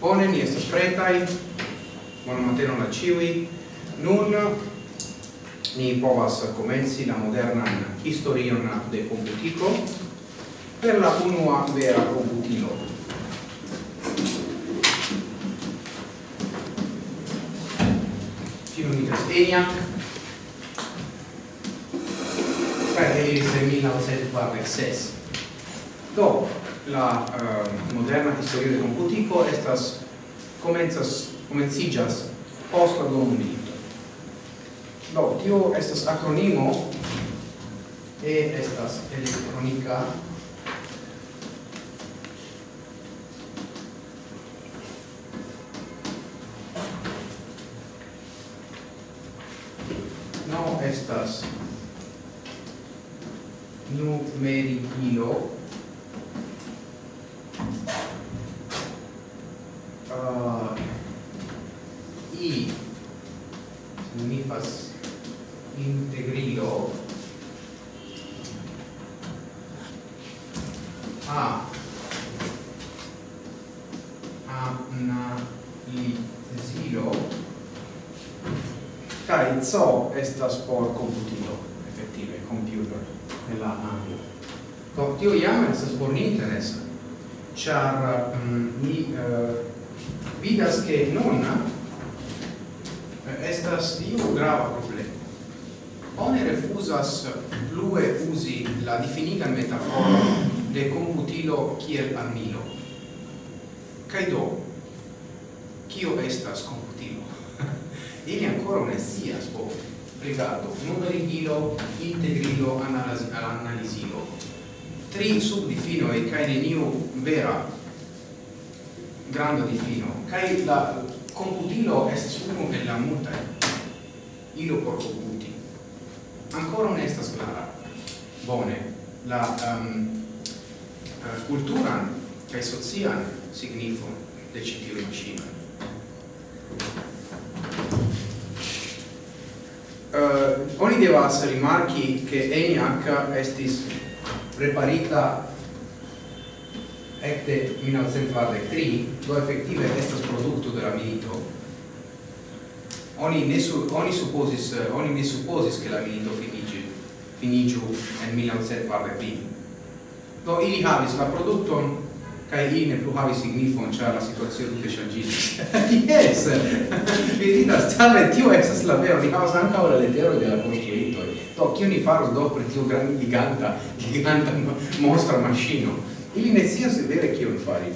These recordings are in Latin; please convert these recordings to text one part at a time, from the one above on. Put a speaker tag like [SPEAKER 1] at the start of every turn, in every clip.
[SPEAKER 1] Bone, ni estas pretai. Buon mateno la ciui. Nun ni povas comenzi la modernan historion de computico per la unua vera computilo. Filonidas Eniac, per il 1946. Do, la uh, moderna historia de computico estas comenzas comencigas post la dua mondmilito. Do, tio estas acronimo E estas elektronika No estas numerikilo realizo estas por computilo, effettive, computer, nella ambio. Do, tio iam estas por ni interesa, char mm, um, ni uh, eh, vidas che non eh, estas iu grava problema. Oni refusas eh, plue usi la definita metafora de computilo kiel armilo. Kaj do, scias po rigardo numerigilo integrilo analisi analisilo. Tri subdifino e kai neniu vera granda difino. Kai la computilo est uno e la multa ilo por computi. Ancora non estas clara. Bone la ehm, eh, um, uh, cultura kai socian signifo de citiu machinoi devas rimarchi che ENIAC estis preparita ecte 1943, do effettive estas producto de la milito. Oni, ne su, oni, supposis, oni ne supposis che la milito finigi, finigiu en 1943. Do ili havis la producton, kai ili ne plu havis signifon, cia la situazione tutte shangis. yes! Vidita, stare, tio, ex la vero, ni havas ancao la letero de la Do, kio ni faros do pri tiu gran giganta, giganta monstra maŝino? Ili ne scias vere kion fari.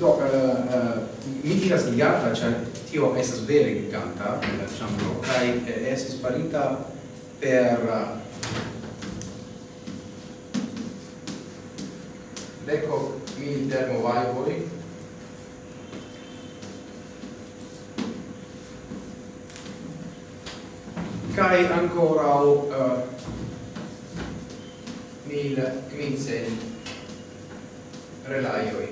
[SPEAKER 1] Do, uh, uh, mi diras giganta, cioè tio estas vere giganta, la ĉambro, kaj eh, estis farita per eh, deco mil termovajvoj kai ancora o uh, mil quinzen relaioi.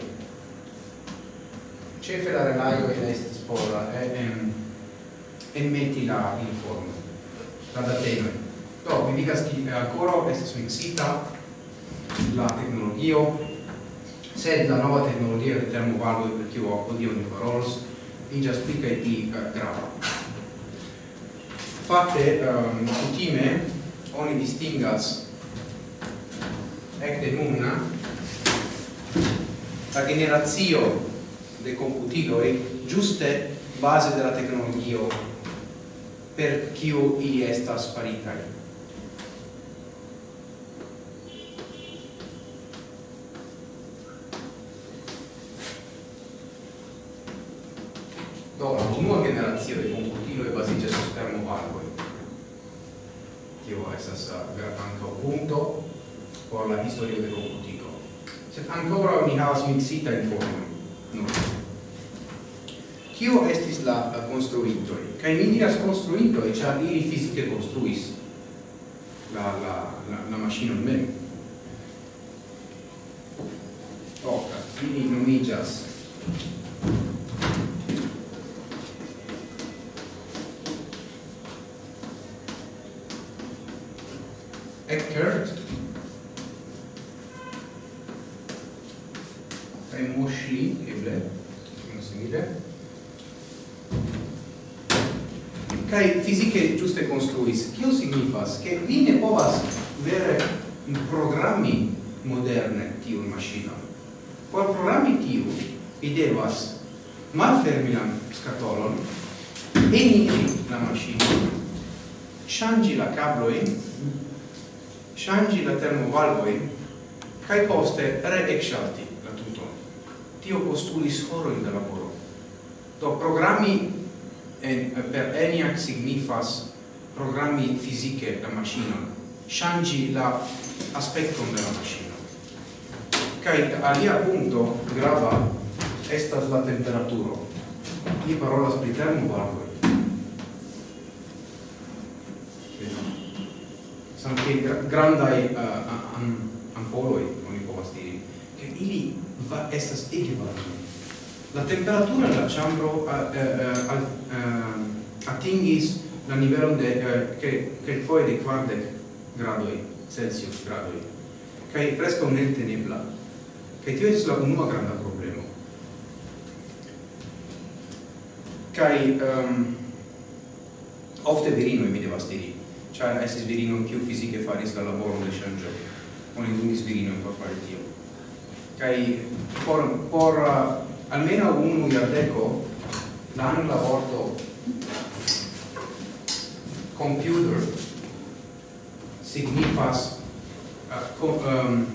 [SPEAKER 1] Cefe la relaioi est spora e eh, em, e metti la informe la dateme do mi dica che ancora est suicita la tecnologio sed la nova tecnologia del termo valido per chi ho odio ne parolos in già spica di uh, eh, grava. Fakte um, ehm, kutime oni distingas ekde nuna la generazio de computiloi giuste base della tecnologia per kiu ili estas faritaj generazio de computiloj baziĝas sur termovalvoj. Tio estas uh, ankaŭ punto por la historio de computilo. Sed ancora ni havas mixita informon. No. Kio estis la uh, konstruitoj? Kaj mi diras konstruitoj, cia ili fisiche construis la la la, la maŝinon mem. Oka, ili nomigas Eckert kaj Moshi eble simile kai fisiche giuste construis kio signifas che vi ne povas vere programmi moderne tiun macchina. por programmi tiu vi devas malfermi la scatolon eniri la macchina, changi la kablojn changi la termovalvoin kai poste re-exalti la tuton. Tio postulis horo in laboro. Do programmi en, per ENIAC signifas programmi fisiche la macchina changi la aspetto de la machino. Kai alia punto grava estas la temperaturo. Ni parolas pri termovalvoi anche grandai uh, ampoloi, oni povas diri, che ili va estas ege. La temperatura de chambro uh, uh, uh, atingis la nivelo de uh, che che foi de quarte gradoi Celsius gradoi. Kai preskaŭ netenebla. Kai tio estas la unua granda problema. Kai um, ofte virino mi devas diri cioè estis virino più fisiche faris la lavoro de con il donis virinon per fare Dio Kaj por, por uh, almeno unu jardeko la angla computer signifas uh, com, um,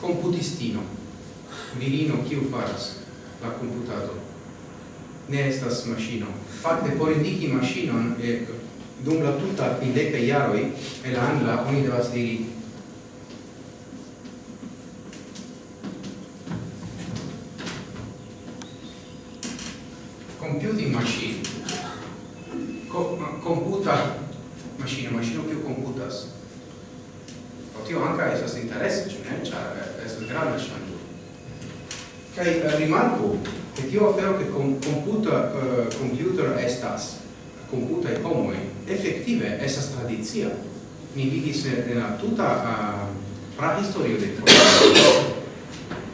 [SPEAKER 1] computistino. Virino kiu faras la computato. Ne estas machino fakte por indiki machinon e dum la tuta quindeca iaroi e la angla oni devas diri computing machine Co computa machine machine più computas. O tio anca esas interesse cioè ne? C'ha eh, esas grande chango kai eh, rimarco che tio afero che com computa uh, computer estas computa e homoi, effective esas tradizia. mi vidis en la tutta uh, prahistorio de estas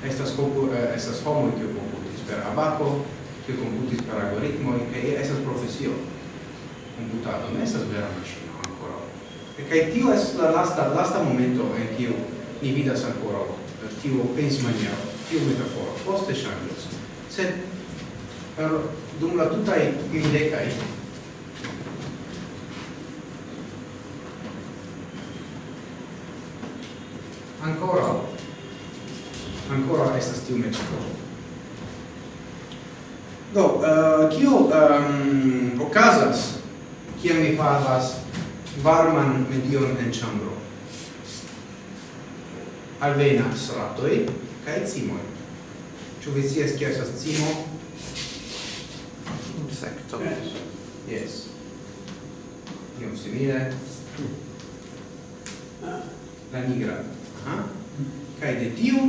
[SPEAKER 1] estas, uh, estas homoi che computis per abaco, che computis per algoritmo e esas professio computato ne estas vera macchina ancora. E che tio es la lasta, lasta momento en tio ni vidas ancora tio pens maniero, tio metaforo, poste changios. Sed, per dum la tutai mildecae, ancora. Ancora estas tiu metodo do uh, kio um, okazas kiam mi havas varman medion en chambro alvenas ratoj kaj cimoj. Ĉu vi scias kio estas cimo?
[SPEAKER 2] Insecto
[SPEAKER 1] yes, yes. iom simile. La nigra kai de tiu,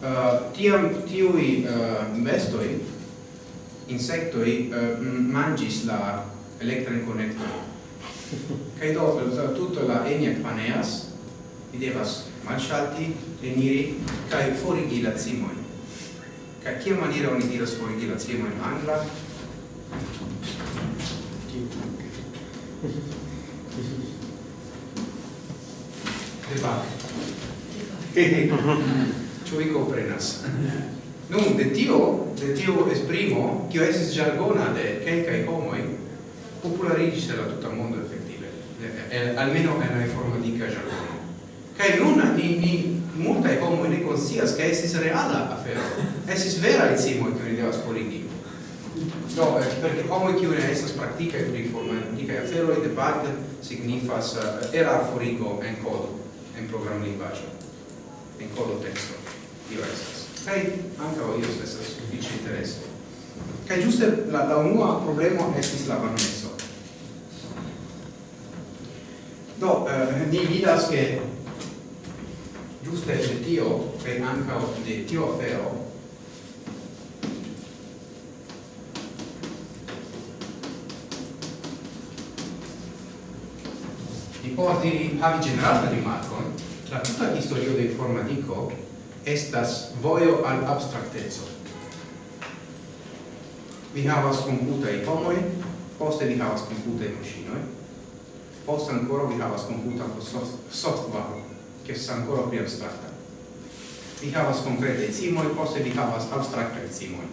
[SPEAKER 1] uh, tiam tiui uh, eh, bestoi, insectoi, uh, eh, mangis la electran connector. kai do, tutto la eniac paneas, vi devas malsalti, reniri, kai forigi la cimoin. kai kia maniera oni diras forigi la cimoin angla? Debug. ciò vi comprenas Nun, de tio, de tio esprimo, kio estis jargona de kelkaj homoj, populariĝis de la tuta mondo effettive almeno en la informatika jargona kai nun ni, ni multaj homoj ne konscias, che estis reala afero, estis veraj cimoj, kiuj ni devas forigi. Do, eh, perché homoj kiuj ne estas praktikaj pri informatikaj aferoj debate signifas eh, uh, erarforigo en codo en bacio encolo testo diversas. Kai anche io stesso sufiĉe interesse. Kai giusto la, la unua problema estis la varmeco. Do, eh, ni vidas che giuste de tio, e anca de tio afero, di porti havi generale di Marco, eh? la tuta historio de informatico estas voio al abstractezo. Vi havas komputaj homoj, poste vi havas komputaj machinoi, poste ancora vi havas computa soft software, che sa ancora più abstracta. Vi havas concrete cimoi, poste vi havas abstracta cimoi.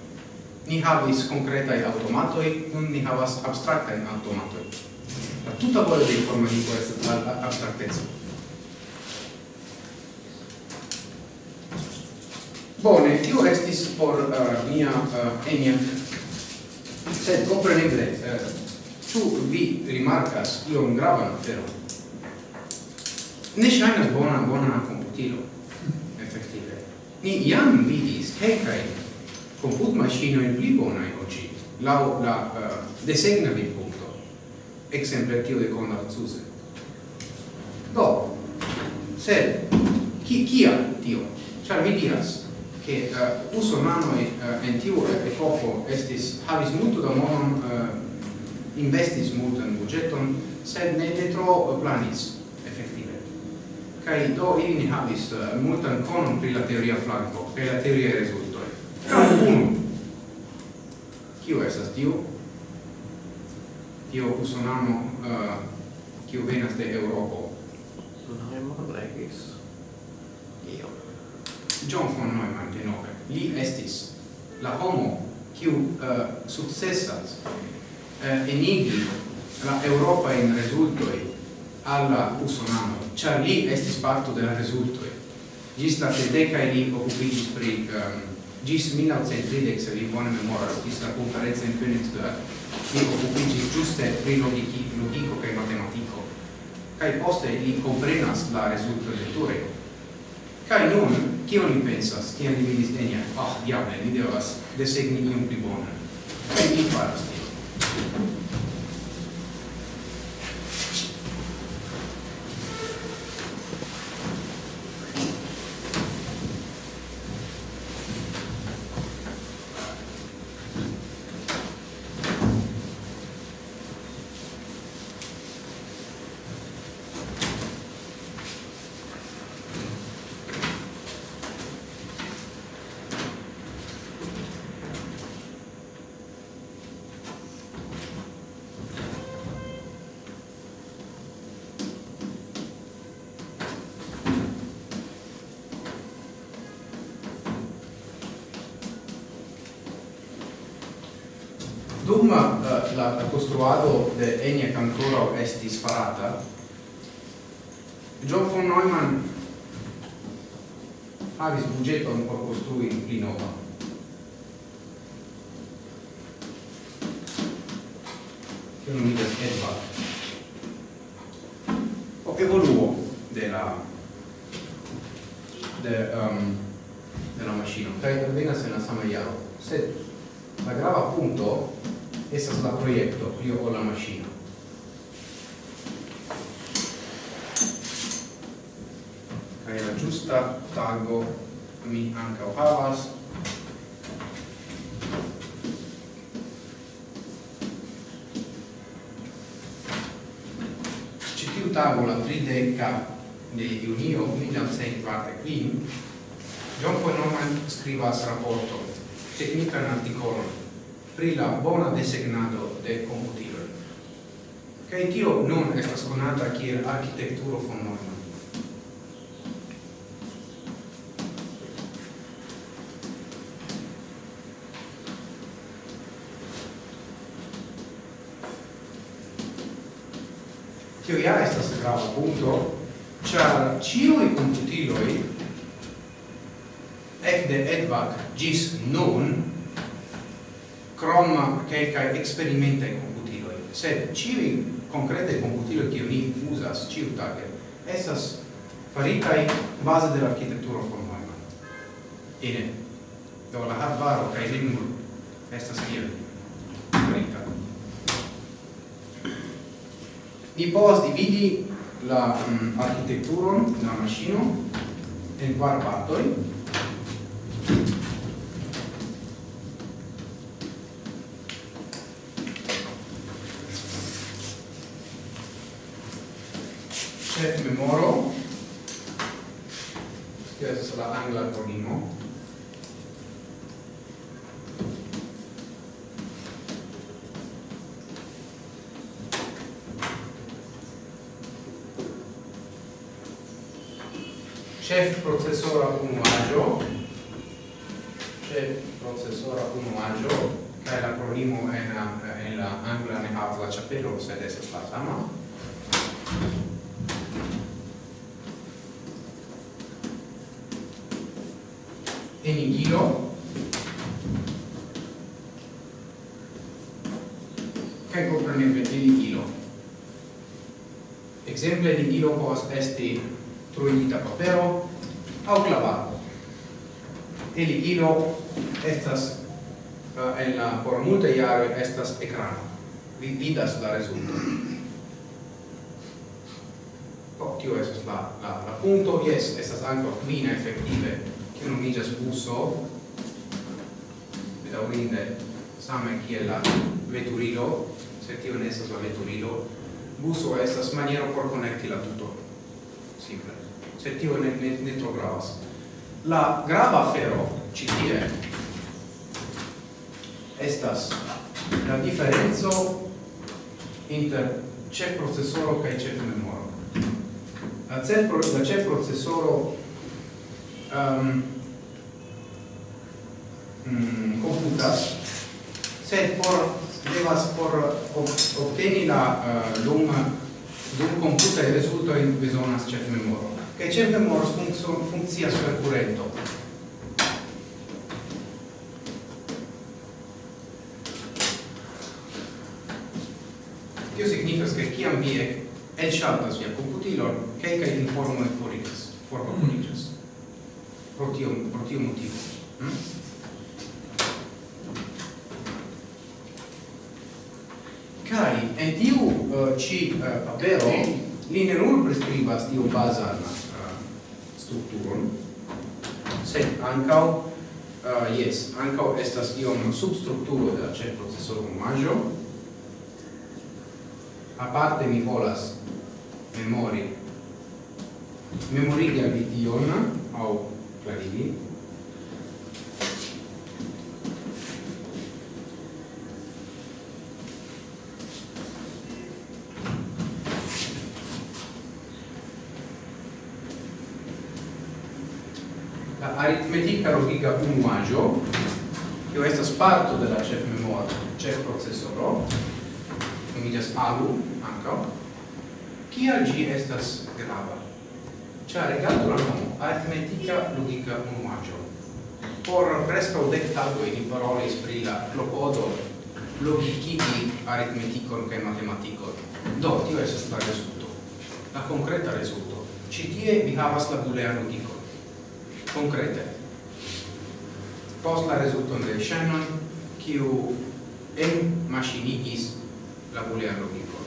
[SPEAKER 1] Ni havis concretai automatoi, nun ni havas abstracta automatoi. La tuta voglio di informatico è abstractezza. Bone, tio estis por uh, mia uh, enia. Sed, compreneble, uh, eh, tu vi rimarcas iom gravan aferon? Ne shainas bona bona computilo, efektive. Ni iam vidis kelkajn komputmaŝinojn pli bona in ĝi, laŭ la uh, desegna vi punto, exemple tio de Conrad Zuse. Do, sed, ki, kia tio? Char vi diras, che eh, uh, usomanoi uh, eh, en tiu epoko estis havis multo da monon uh, investis multan budgeton sed ne ne tro planis effettive kai do ili ne havis uh, multan conon pri la teoria flanco pri la teoria rezultoj. Uno kiu esas tiu? Tio usonano uh, kiu venas de Europo
[SPEAKER 2] non no, no,
[SPEAKER 1] John von Neumann denove. Li estis la homo kiu uh, successas uh, enigi la Europa in resultoi alla usonano, char li estis parto della resultoi. Gis la tedecae li occupigis pri um, gis 1930 se vi buone memoras, gis la conferenza in Königsberg, li occupigis giuste pri logico, logico e matematico, cae poste li comprenas la resultoi del Tureo, Kai nun, kion mi pensas, kiam mi vidis enian, ah, oh, diable, mi devas desegni iom pli bonan. Kaj mi faras tio? kulturą la giusta tago mi ancao havas citiu tago la trideca di junio 1945 John Fonoman scrivas rapporto tecnican articolon pri la bona designado de computiloi. Kaj tio nun estas konata kiel arkitekturo von Neumann. filoi ec de Edvard gis nun crom quelcae experimentae computiloi, sed civi concrete computiloi che ni usas ciutage, essas faritai base de l'architetturo von Neumann. Ine, do la hardware cae limur estas kiel farita. Ni povas dividi la mm, um, arhitekturon, la maŝino en kvar partoj. Ĉef memoro, kiu estas la angla akronimo. enigilo kaj kompreneble enigilo exemple enigilo pos esti truinita papero aŭ klavaro enigilo estas eh, en la por multa jaroj estas ecrano vi vidas la resulto tio esas la, la, la punto, yes, estas anco quina effettive, che nomigas buso, bedaurinde, same kiel la veturilo, se tio ne estas la veturilo, buso estas maniero por connecti la tuto, simple, se tio ne, ne, ne tro gravas. La grava fero, citie, estas la differenzo inter c'è processore che c'è memoro la CEP processoro um, mm, um, computas sed por devas por obteni la uh, lum dum computa il risultato in besonas CEP memoro. Che CEP memoro funzio, funzia per currento Tio signifas che chi ambie elŝaltas via komputilon kelkaj informoj forigas forbaloniĝas pro tio pro tio motivo. Hmm? kai en tiu eh, uh, ci uh, eh, papero li ne nur prescribas tiu bazan uh, strukturon sed anca uh, yes ankaŭ estas iom substrukturo de la ĉefprocesoro omaĵo a parte mi Nicolas Memori di Vition o Clarivi la aritmetica logica unuaggio che è stato sparto della CEF Memoria, CEF Processor nomigas alu, ancao, kial gi estas grava? Cia regardu la nomo, aritmetica logica unuaggio. Por prescau dec tagoi ni parolis pri la clopodo logicigi aritmeticon cae matematicon. Do, tio esas la resulto, la concreta resulto. Citie vi havas la bulean logicon. Concrete. Post la resulton de Shannon, kiu en machinigis la boolean logiko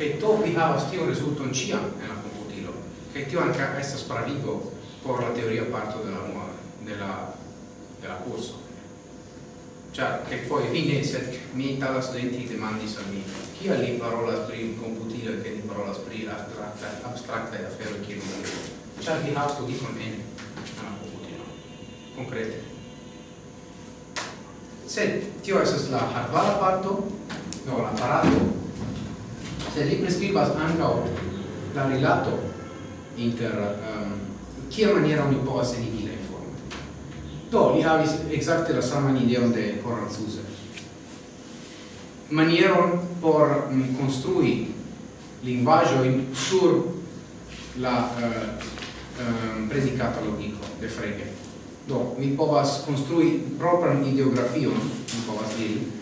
[SPEAKER 1] Che to vi havas tiun rezulton ĉiam en la computilo. Che tio anche estas spravigo por la teoria parto della nuova della della corso. Cioè che poi ĉar kelkfoje vi ne sed mi itala studenti demandis al mi kial li parola pri che kaj parola parolas pri astratta e affero che non. Cioè vi sto logikon en la computilo. Concrete. sed tio estas la hardvara parto no, l'apparato, se li prescribas anche la rilato inter um, kia maniera oni povas enigi la informo. Do, li havis exacte la saman ideon de Horan Suse. Manieron por mm, um, construi lingvajoin sur la uh, um, predicata logico de Frege. Do, mi povas construi propran ideografion, mi povas diri,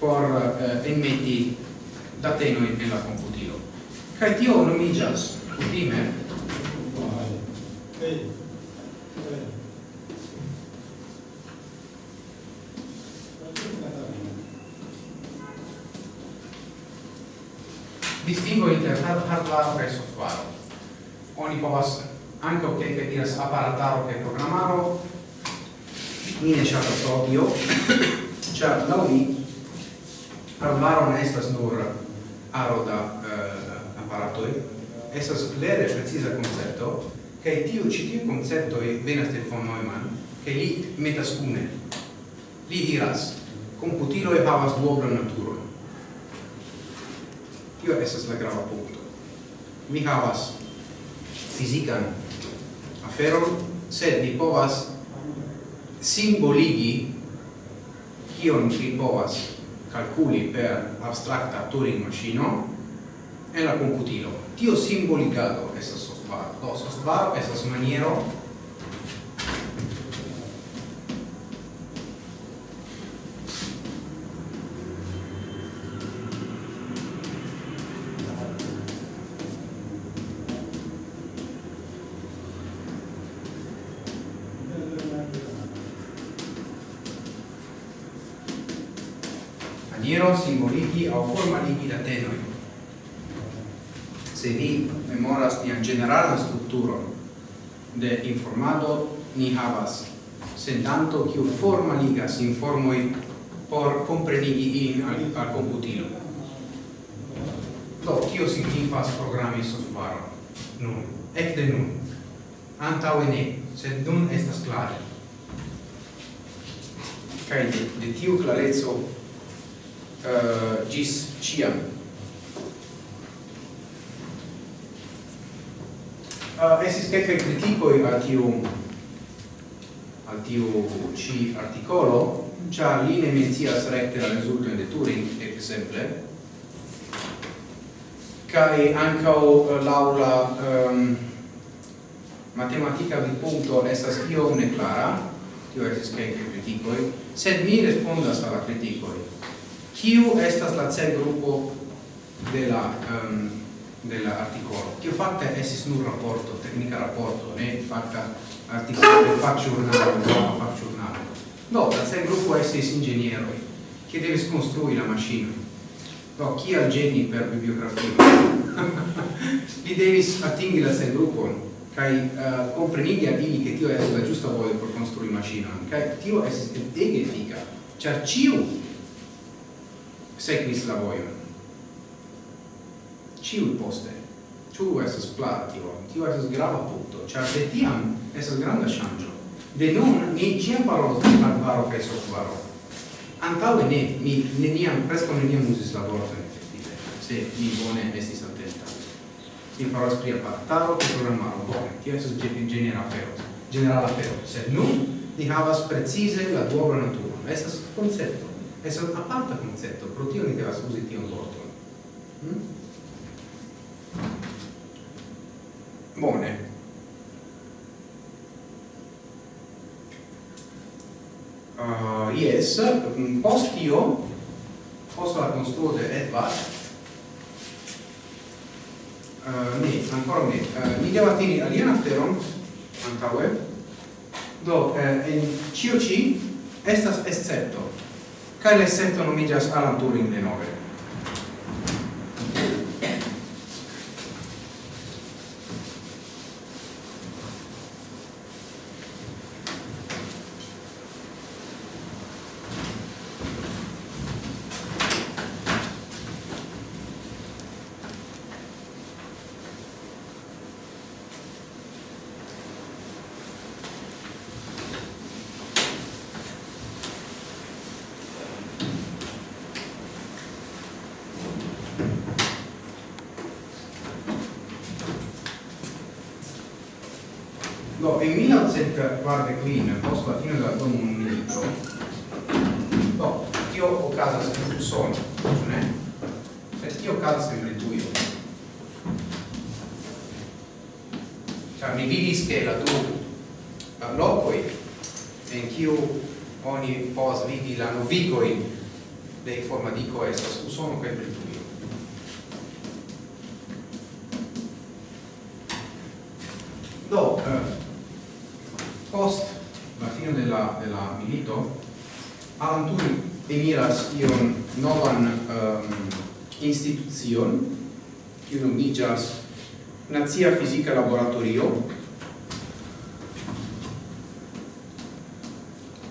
[SPEAKER 1] por eh, enmeti datenoi in la computilo. Kai tio nomigas kutime distingo inter hardware kaj software. Oni povas ankaŭ kelke diras aparataro kaj programaro. Mi ne ŝatas do tio, ĉar laŭ mi Parlaro non estas nur aro da eh, uh, apparatoi, estas lere precisa concetto, che tiu ci tiu concepto venas del von Neumann, che li metas une. Li diras, computilo e havas duobla naturo. Tio estas la grava punto. Mi havas fisican aferon, sed mi povas simboligi kion ni povas calcoli per abstracta Turing-Maschino e la computilo. Tio simbolicato questa osvaro, questa osvaro ni havas sendanto kiu forma ligas informoi por comprenigi in al, al computilo. Do, kio signifas programmi software? Nun, de nun. Antaŭe ne, sed nun estas klare. Kaj de, de tiu klareco uh, eh, gis ciam. Uh, eh, esis kelkaj kritikoj al tiu al tiu ci articolo, cia li ne mencias recte la resulto in de Turing, et exemple, cae ancao eh, l'aula um, ehm, matematica vi punto estas iom neclara, tio estis kelke criticoi, sed mi respondas alla criticoi. Kiu estas la cel grupo de la ehm, um, dell'articolo. Che ho fatto è un rapporto, tecnica rapporto, né fatta articolare faciurnale, roba faciurnale. No, se il gruppo è ingegnero, che deve costruire la macchina, no, chi ha il geni per bibliografia? Li devi attingere sei gruppo, kai uh, a dini che tio è la giusta voglia per costruire macchina, kai tio è ege fica, cioè ciu seguis la voglia. Ciu poste ĉu estas klara tio. Tio estas grava punto, ĉar de tiam estas granda ŝanĝo de nun ni ĉiam parolos pri barbaro kaj softvaro antaŭe ne mi neniam preskaŭ neniam uzis la vorton efektive se mi bone estis atenta Mi parolas pri apartaro kaj programaro. Bone tio estas genera afero generala afero sed nun ni havas precize la duobla naturo estas koncepto un aparta concepto, pro tio ni devas usi tion vorton. Hmm? Bone. Uh, yes, post tio, post la construo de Edward, uh, ne, ancora ne, uh, mi devo attiri aliena feron, antaue, do, eh, en COC estas escepto, cae l'escepto nomigas Alan Turing de nove. kiu oni povas vidi la novigoi de informadico estas usono kaj britujo. Do, eh, post la fino de la, de la milito, Alan Turing eniras ion novan um, institucion, kiu nomiĝas Nazia Fizika Laboratorio,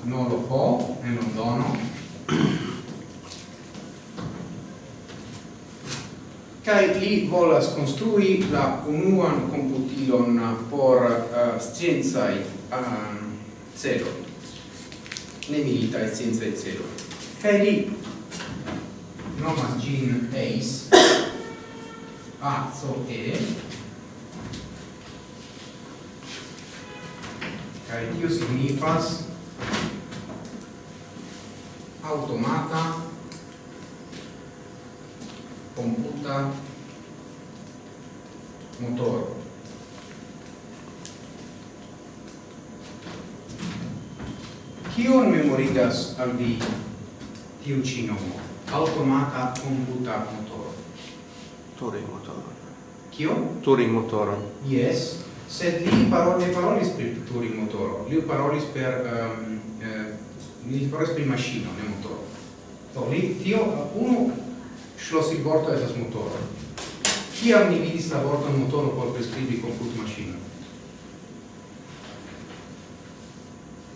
[SPEAKER 1] non lo può e non dono kai li volas construi la unuan computilon por uh, scienzai um, celo ne milita e sciencai celo kai li nomas gin ace so e kai tio signifas automata computa motor Kion memorigas al vi tiu ĉi nomo? Automata computa motor.
[SPEAKER 2] Turing motor.
[SPEAKER 1] Kio?
[SPEAKER 2] Turing motor.
[SPEAKER 1] Yes, sed li parole parolis pri Turing motor. Li parolis per um, eh, mieć po prostu i maszyną, nie motor. To tio, uno šlo si borto sa s motorom. Kiam ni vidis la vorton motoro por priskribi komput maŝino?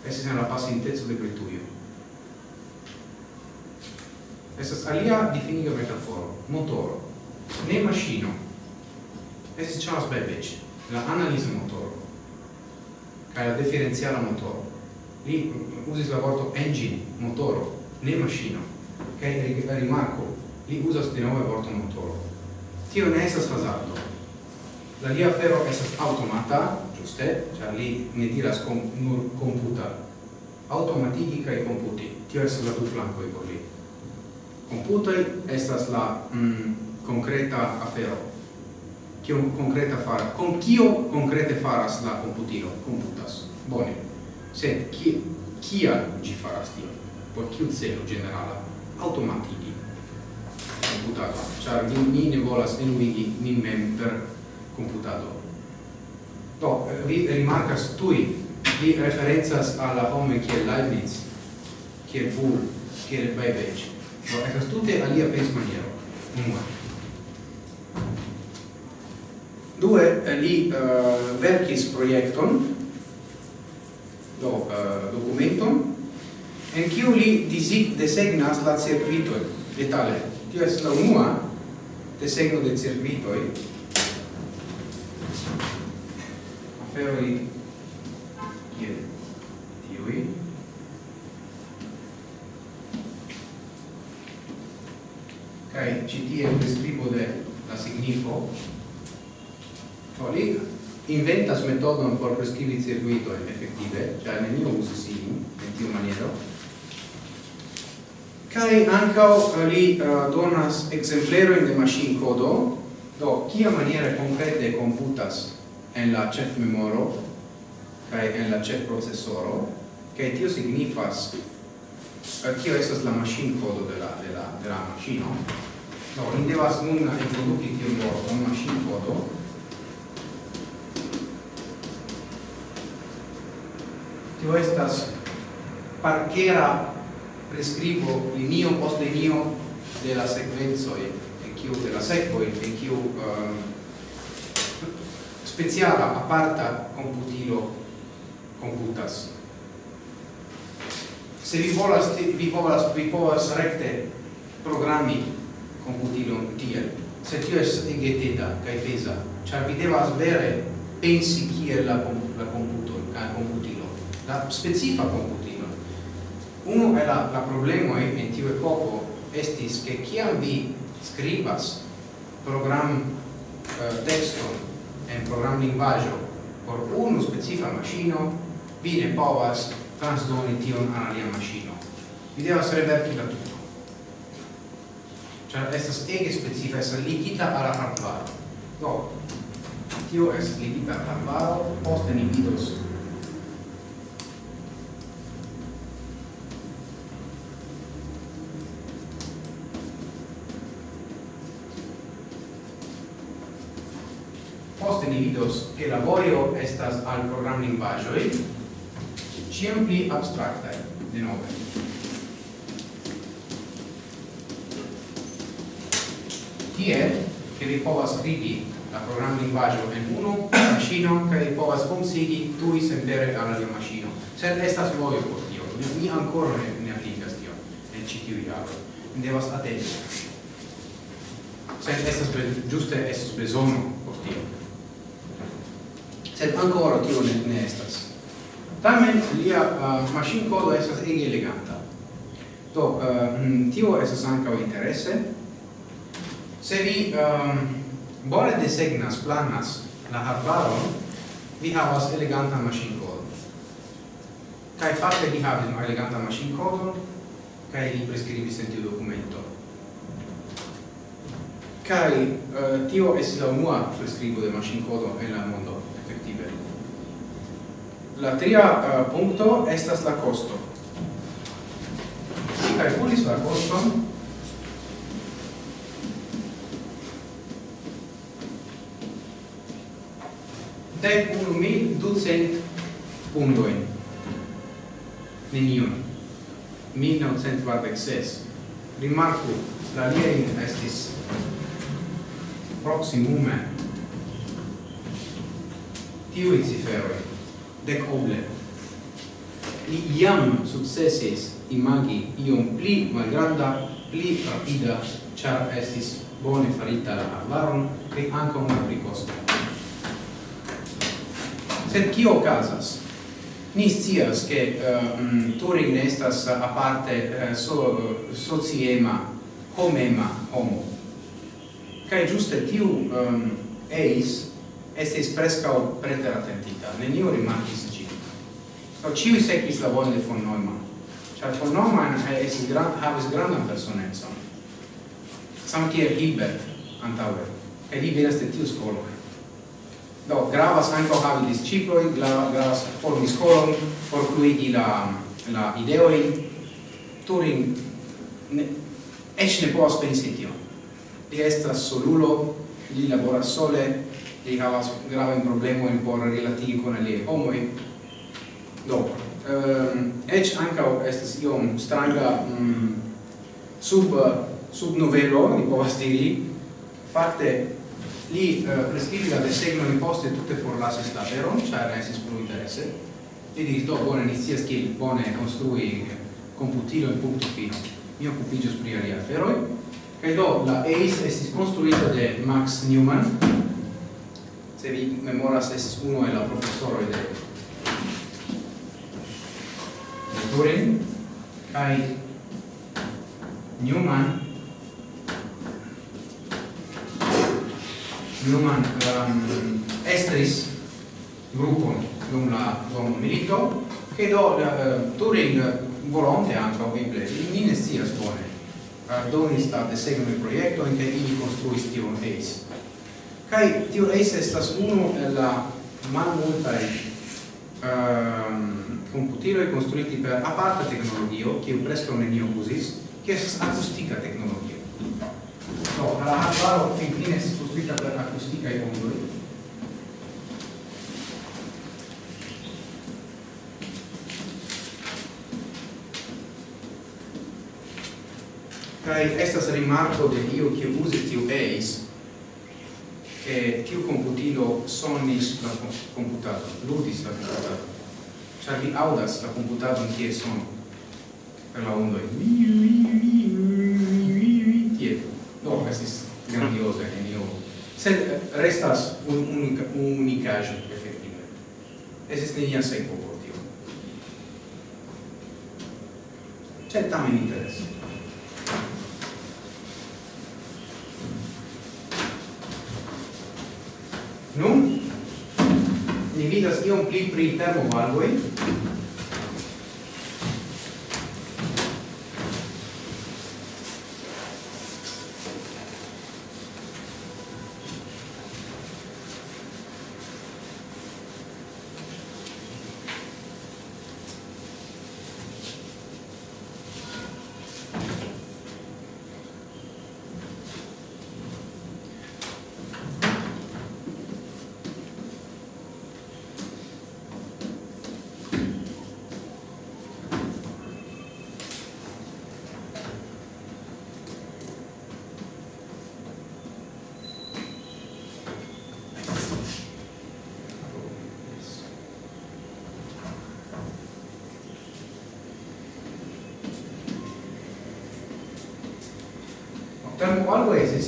[SPEAKER 1] Estis en la pasinteco de Britujo. Estas alia difiniga metaforo, motoro, ne maŝino. Estis Charles Babbage, la analiza motoro kaj la diferenciala motoro. usis la vorto engine, motoro, ne maschino, Kaj okay? rimarko, li usas di nove vorto motoro. Tio ne estas hazardo. La lia ferro estas automata, giuste, cioè li ne diras com, nur computa. Automatiki kai computi. Tio estas la du flankoj por li. Computaj estas la mm, concreta afero. Kio concreta fara? Con kio concrete faras la computilo? Computas. Bone. Sed, ki, kia gi faras tion, por kiu celo generala, automatigi computado, char ni, ni ne volas enuigi nin mem per computado. Do, vi rimarcas tui, vi referenzas alla home kiel Leibniz, kiel Bull, kiel Babbage. Do, estas tute alia pens maniero, unua. Due, li uh, verkis projekton, do uh, documenton en kiu li disig desegnas la circuitoj detale. Tio estas la unua desegno de circuitoj. Aferoj kiel tiuj. Kaj ĉi tie priskribo de la signifo. Do li inventas metodon por prescribi circuitoin effettive, cioè mio uso sì in tiu maniero, kai ancao li uh, donas exempleroin de machine codo, do kia maniera concrete computas en la chef memoro, kai en la chef processoro, kai tio signifas uh, kio estas la machine codo de la, de la, de la machino, do, ni devas nun introdukti tion vorton machine codo, tio estas parkera prescribo linio post linio de la sequenzoi e kiu de la sekvoj e kiu um, speciala aparta computilo computas. Se vi volas vi volas vi povas recte programmi computilon tiel. Se tio es ingeteta kai pesa char vi devas vere pensi kiel la la computo kaj computo la specifa computilo. Uno è la, la problema e in tiu epoco estis che chiam vi scribas program eh, texto en program linguaggio por uno specifa machino vi ne povas transdoni tion al alia machino vi devas reverti la tutto cioè estas ege specifa estas ligita alla hardware do tio es ligita al hardware poste ni vidos vidos che lavorio estas al program linguagioi ciam pli abstractae de nove. Tiel che vi povas scrivi la program linguaggio en unu maschino che vi povas consigi tui sempere alla lia maschino sed estas vojo por tio. Mi ancora ne, ne applicas tio nel citiu iaro mi devas atendi sed estas giuste estus besono por tio sed ancora tio ne, ne estas. Tamen lia uh, machine codo estas ege eleganta. Do uh, tio estas ankaŭ interesse. se vi um, bone desegnas planas la arbaron vi havas eleganta machine codo Kai fakte vi havis eleganta machine code, kai li preskribis en tiu documento kai uh, tio es la unua prescribo de machine code en la mondo. La tria eh, uh, punto estas la costo. Si calculis la costo, dec unu mil ducent puntoin. Nenion. 1946. Rimarku, la liein estis proximume tiui ciferoi dec oble. Li iam successis imagi iom pli malgranda, pli rapida, char estis bone farita la arbaron, e anca una pli costa. Sed cio casas? Ni scias che uh, eh, mm, Turing estas a parte uh, eh, so, sociema, homema, homo. Cae giuste tiu um, eis estis prescao preteratentica neniu rimarkis ĝin. Do sequis la voce de von Neumann, cioè von Neumann es gran, havis grandan personecon. Sam kiel Hilbert antaŭe, e li venas de tiu scolo. Do gravas anco havi disciplojn, gravas formi skolon, por cluigi la, la ideoi, Turing ne, eĉ ne povas pensi tion. Li estas solulo, li laboras sole, li havas gravajn problemojn por rilati con aliaj homoj. Do ehm ec ankaŭ estas iom stranga mm, sub sub novelo ni povas diri. Fakte li eh, uh, prescrivi la desegnojn poste tutte forlasis la veron ĉar ne estis plu interesse li diris do bone ni scias kiel bone eh, computilo in punto fino. Mi okupiĝos pri aliaj aferoj. E do la ACE estis konstruita de Max Newman se vi memoras es uno el la profesoro de Turing kai Newman. Newman um, estris gruppo dum la dum milito che do uh, Turing eh, volonte anche o vible in ne sia scuole uh, eh, donis de seguono il progetto in che ili costruis tion ace Kai tio eis estas unu el la malmultaj ehm, um, computiloi costruiti per aparta tecnologio, kiu preskaŭ nenio uzis, kiu estas akustika teknologio. Do, la hardware finfine estas konstruita per akustikaj ondoj, kai estas rimarko de io che usi tiu eis che tiu computilo sonis la computado, ludis la computado. Cioè vi audas la computado in tie son per la ondoi. Tie. No, estis grandiosa, nenio. Sed eh, restas un, unica, unicajo, effettive. Estis nenia sequo por tio. C'è tamen interesse. discutas iom pli pri termovalvoj.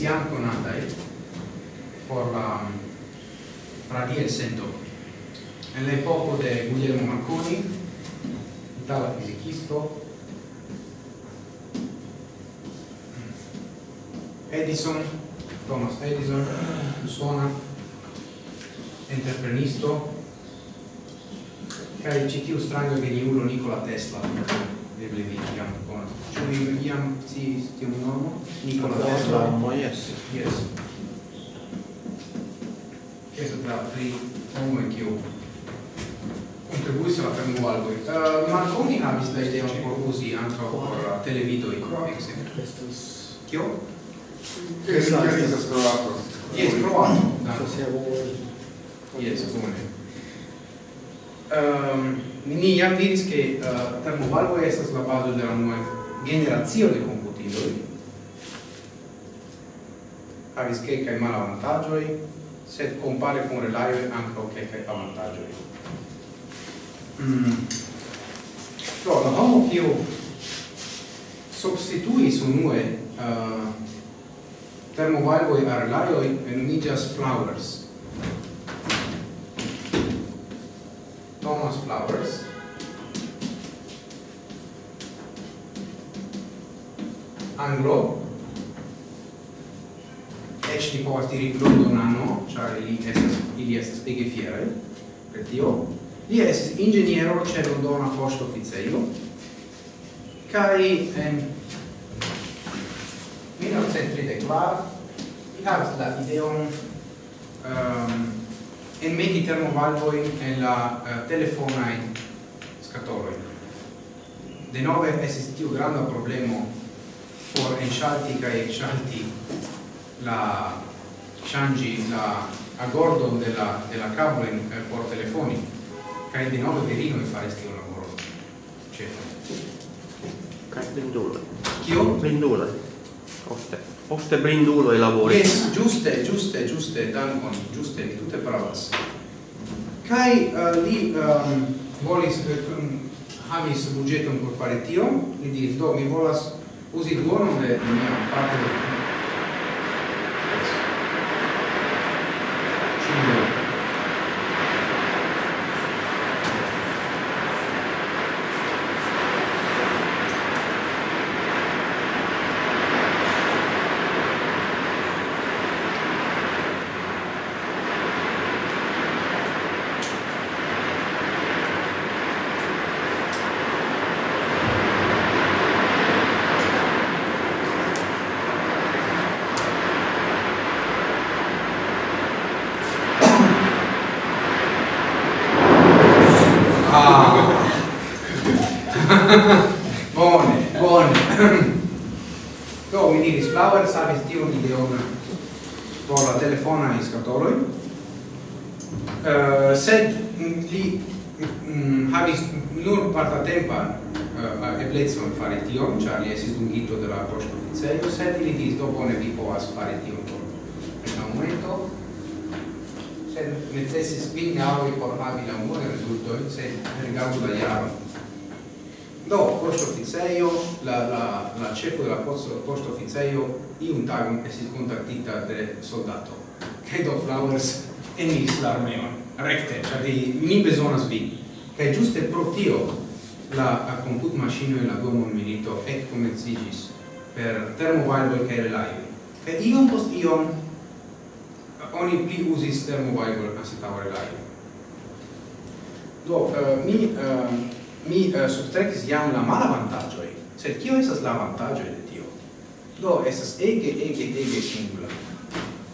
[SPEAKER 1] siankonantaj per la radia sento. En la epoko de Guglielmo Marconi, itala fizikisto, mm, Edison, Thomas Edison, usona, entreprenisto, kaj ĉi tiu stranga geniulo Nikola Tesla. eble vi iam konas. Ĉu vi iam sciis tiun nomon? Nikolaos Tesla.
[SPEAKER 2] Yes.
[SPEAKER 1] Yes. Estas la tri homoj kiu contribuis alla primo albo. Uh, eh, Marconi havis la ideo por usi ankaŭ por televidoj, ekzemple.
[SPEAKER 3] Estas
[SPEAKER 1] kio?
[SPEAKER 4] Estas
[SPEAKER 1] estas Kroato.
[SPEAKER 3] Jes, Kroato.
[SPEAKER 1] Yes, bone. Um, ni jam diris che uh, eh, termovalvo estas la bazo de la nova generazio de computiloj havis kelkaj malavantaĝoj sed compare con relaioi anche kelkaj avantaĝoj. Mm. do la homo kiu substituis unue uh, termovalvoj al relajoj nomiĝas flowers Thomas Flowers. Anglo. Ec ni povas diri Londonano, ĉar ili estas ili estas ege fieraj per tio. Li estis inĝeniero ĉe Londona poŝtoficejo kaj en 1934 li havis la ideon um, and make internal valvoing nella eh, uh, telefonaj skatoloj. Denove estis tiu granda problemo por enŝalti kaj enŝalti la ŝanĝi la agordon de la de la kablo eh, por telefoni kaj denove virinoj faris tiun laboron ĉefe. Cioè.
[SPEAKER 2] Kaj penduloj.
[SPEAKER 1] Kio?
[SPEAKER 2] Penduloj. Ofte, ofte blinduloi lavori
[SPEAKER 1] Yes, giuste, giuste, giuste, dankon, giuste, vi tutte pravas. Kai uh, eh, li um, volis um, havis budgeton por fare tio li diris, do, mi volas usi duonon de mia parte de bone, bone. Do, mi diris, Flower savis tiun ideon por la telefonai scatoloi, uh, eh, sed li mm, havis nur partatempan uh, eh, eblecon fare tion, ĉar li esis dungito de la poŝtoficejo, sed li diris, do bone vi povas fare tion por la momento, sed necessis vin aŭi por havi la multe rezultojn, sed rigardu la jaron. Do, posto officeio, la, la, la cefo della posto posto officeio, iun tagum esis contactita de soldato, che do flowers enis la armeon, recte, cioè di, mi besonas vi. Che giuste pro tio la comput machino e la dua mon milito ec comenzigis per thermovaible e relaivi. Che iom post iom oni pli usis a asitau relaivi. Do, uh, mi... Uh, mi eh, uh, subtrekis jam la malavantaĝoj, sed kio esas la avantaĝoj de tio? Do esas ege ege ege singula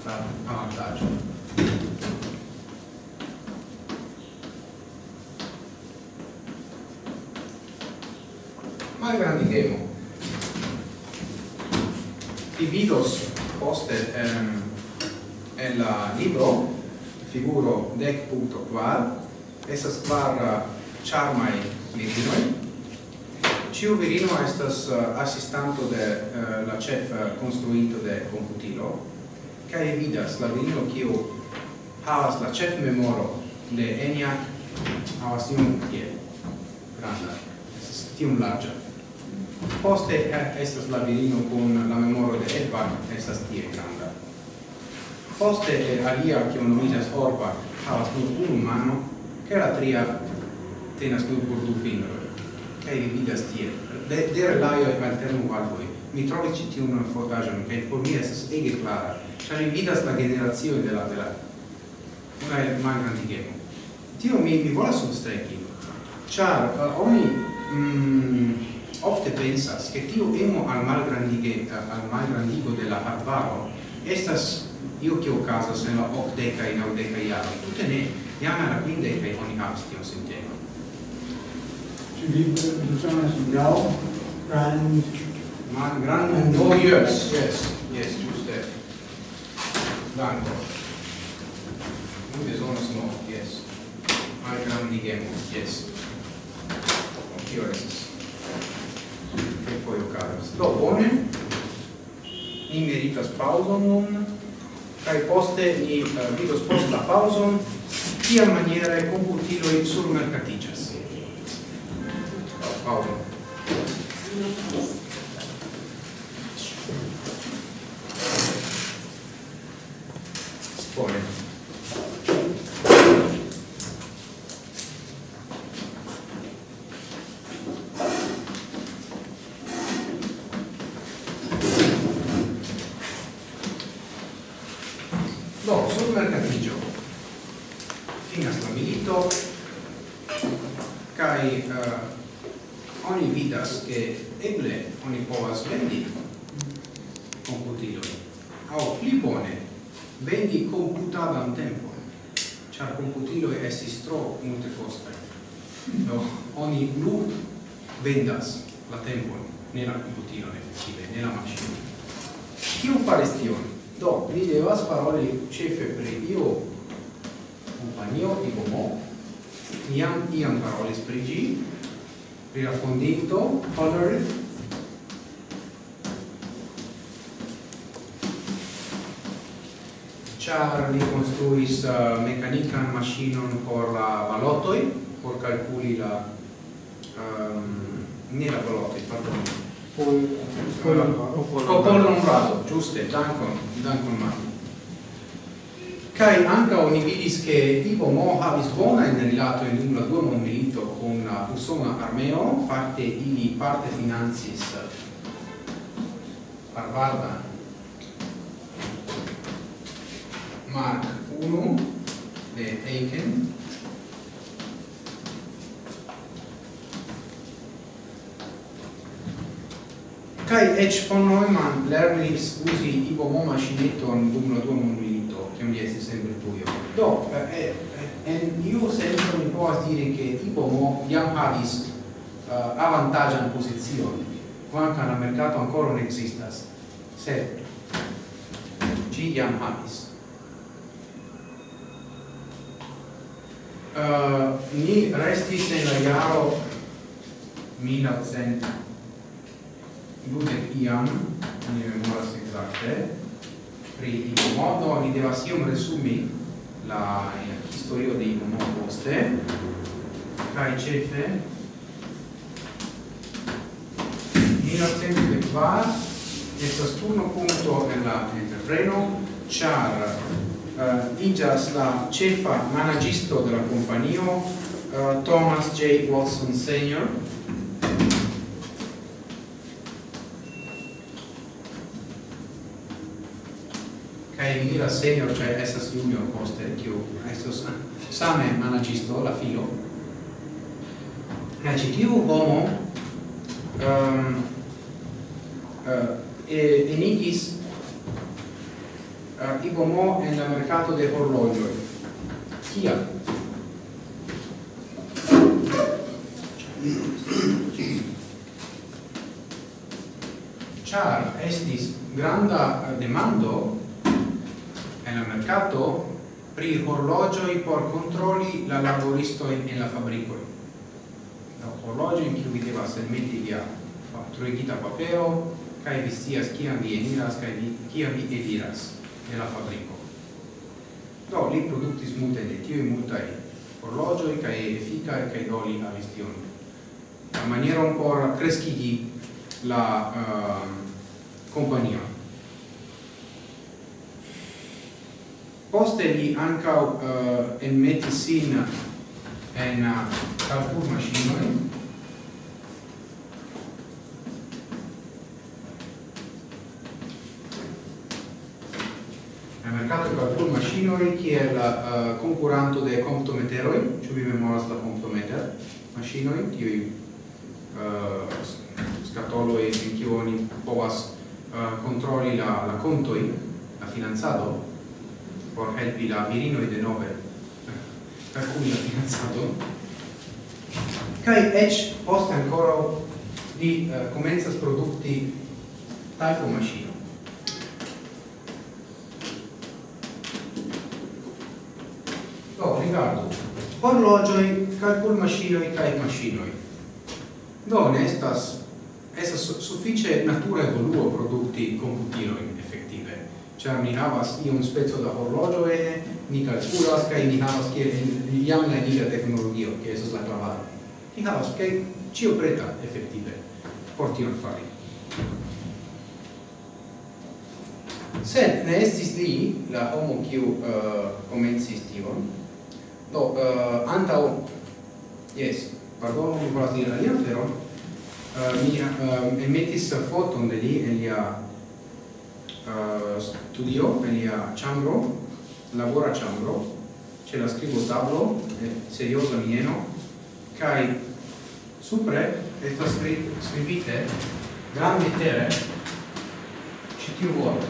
[SPEAKER 1] la avantaĝo. Malgrandigemo. Vi vidos poste um, en la libro figuro dec esas quar, uh, charmai virinoi. Ciu virino estas eh, assistanto de uh, la chef eh, construito de computilo, cae vidas la virino kiu havas la chef memoro de ENIAC havas tiun tie, granda, estas tium. Poste estas la virino kun la memoro de EDVAC, estas tie granda. Poste alia, kiu nomiĝas ORVAC, havas nur unu mano, che la tria tenas nur por du fingroj kaj vi vidas tie de de relajo e maltenu al voi mi trovis ĉi tiun fotaĵon kaj por mi estas ege klara. Ĉar vi vidas la generacio de la de la una el malgrandigemo tio mi mi volas substreki. Ĉar uh, oni mm, ofte pensas che tio emo al malgrandige al malgrandigo de la arbaro estas io che ocasa se la deca in audeca iaro tutte ne Iam la quinde che oni
[SPEAKER 3] abstion sentia Susanna Singal, Grand...
[SPEAKER 1] Man, Grand and oh, yes, yes, yes, just that. Danko. Susanna no, yes. Man, Grand Digemo, yes. Tio restas. Che poi ocaras. Do, bone. Ni meritas pauzon nun, kai poste ni uh, vidos post la pauzon, kia maniere computiloi surmercaticias. Paulo? Kai anka oni vidis che Ivo Mo havis bona in rilato in dum la duo non con la persona armeo parte i parte finanzis Barbarda Mark 1 de Aiken Kai Edge von Neumann lernis usi ibo Mo macinetton dum la duo non che mi estis sempre Britujo. Do, eh, eh, eh en io senso mi povas dire che Ipomo jam havis uh, avantagian posizion, quanca la mercato ancora non existas, sed ci jam havis. Uh, ni restis en la jaro 1900 dudek iam, ni memoras exacte, pri modo ni devas iom resumi la eh, historio de Iuno poste kaj ĉefe milacente kvar estas turno punto en la entrepreno ĉar uh, iĝas la ĉefa managisto de la kompanio uh, Thomas J. Watson Sr. kai mi diras senior cioè estas junior poste kiu estos same managisto la filo. Kaj ci tiu homo um, uh, enigis eh, uh, igomo en la mercato de horlogioi kial? Char estis granda demando en la mercato pri horlogioi por controlli la laboristo in, in la fabricoi. La horlogio in cui vi devas elmeti via fatturigita papero, kai vi stias ciam vi eniras, kai vi, ciam vi ediras de la fabrico. Do, li productis multe de tiui multai horlogioi, cae efficae, kai do li avis tion. La maniera un por crescigi la uh, compagnia. Poste li anca uh, en sin en uh, calcul machinoi. en mercato calcul maschinoi, kiel uh, concuranto de comptometeroi, ciu vi memoras la comptometer machinoi, tiui uh, scatoloi in ciu oni povas uh, controlli la, la contoin, la finanzado, por helpi la virino de nove per cui ha finanzato kai ec post ancora di uh, eh, comenzas producti talco macino do oh, rigardu horlogioi calcul macinoi kai macinoi do ne estas estas suffice natura evoluo producti computiloi ĉar mi havas iun spezzo da orologio e mi calculas kai ni havas kiel jam la enira tecnologio ke esas la clavaro ni havas ke cio preta efektive por tion fari. Sed ne estis li la homo kiu uh, komencis tion. Do, uh, antaŭ, yes, pardon, mi volas diri alian feron, uh, mi uh, emetis foton de li en lia uh, studio, per lia ciambro, lavora chambro, c'è la scrivo tablo, eh, seriosa mieno, kai supre esta scri scrivite gran lettere citiu vorto.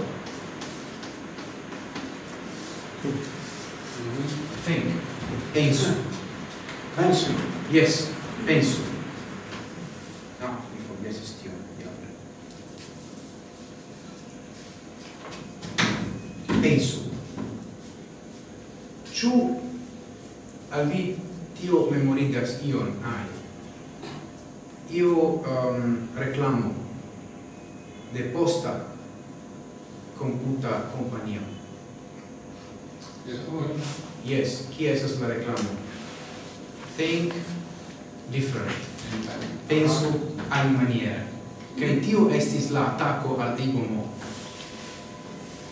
[SPEAKER 1] Think. Penso.
[SPEAKER 3] Penso.
[SPEAKER 1] Yes, penso. um, reclamo de posta computa compañía. Yes, qui es la reclamo? Think different. Pensu al maniera. Kaj tio estis la attacco al Ibomo.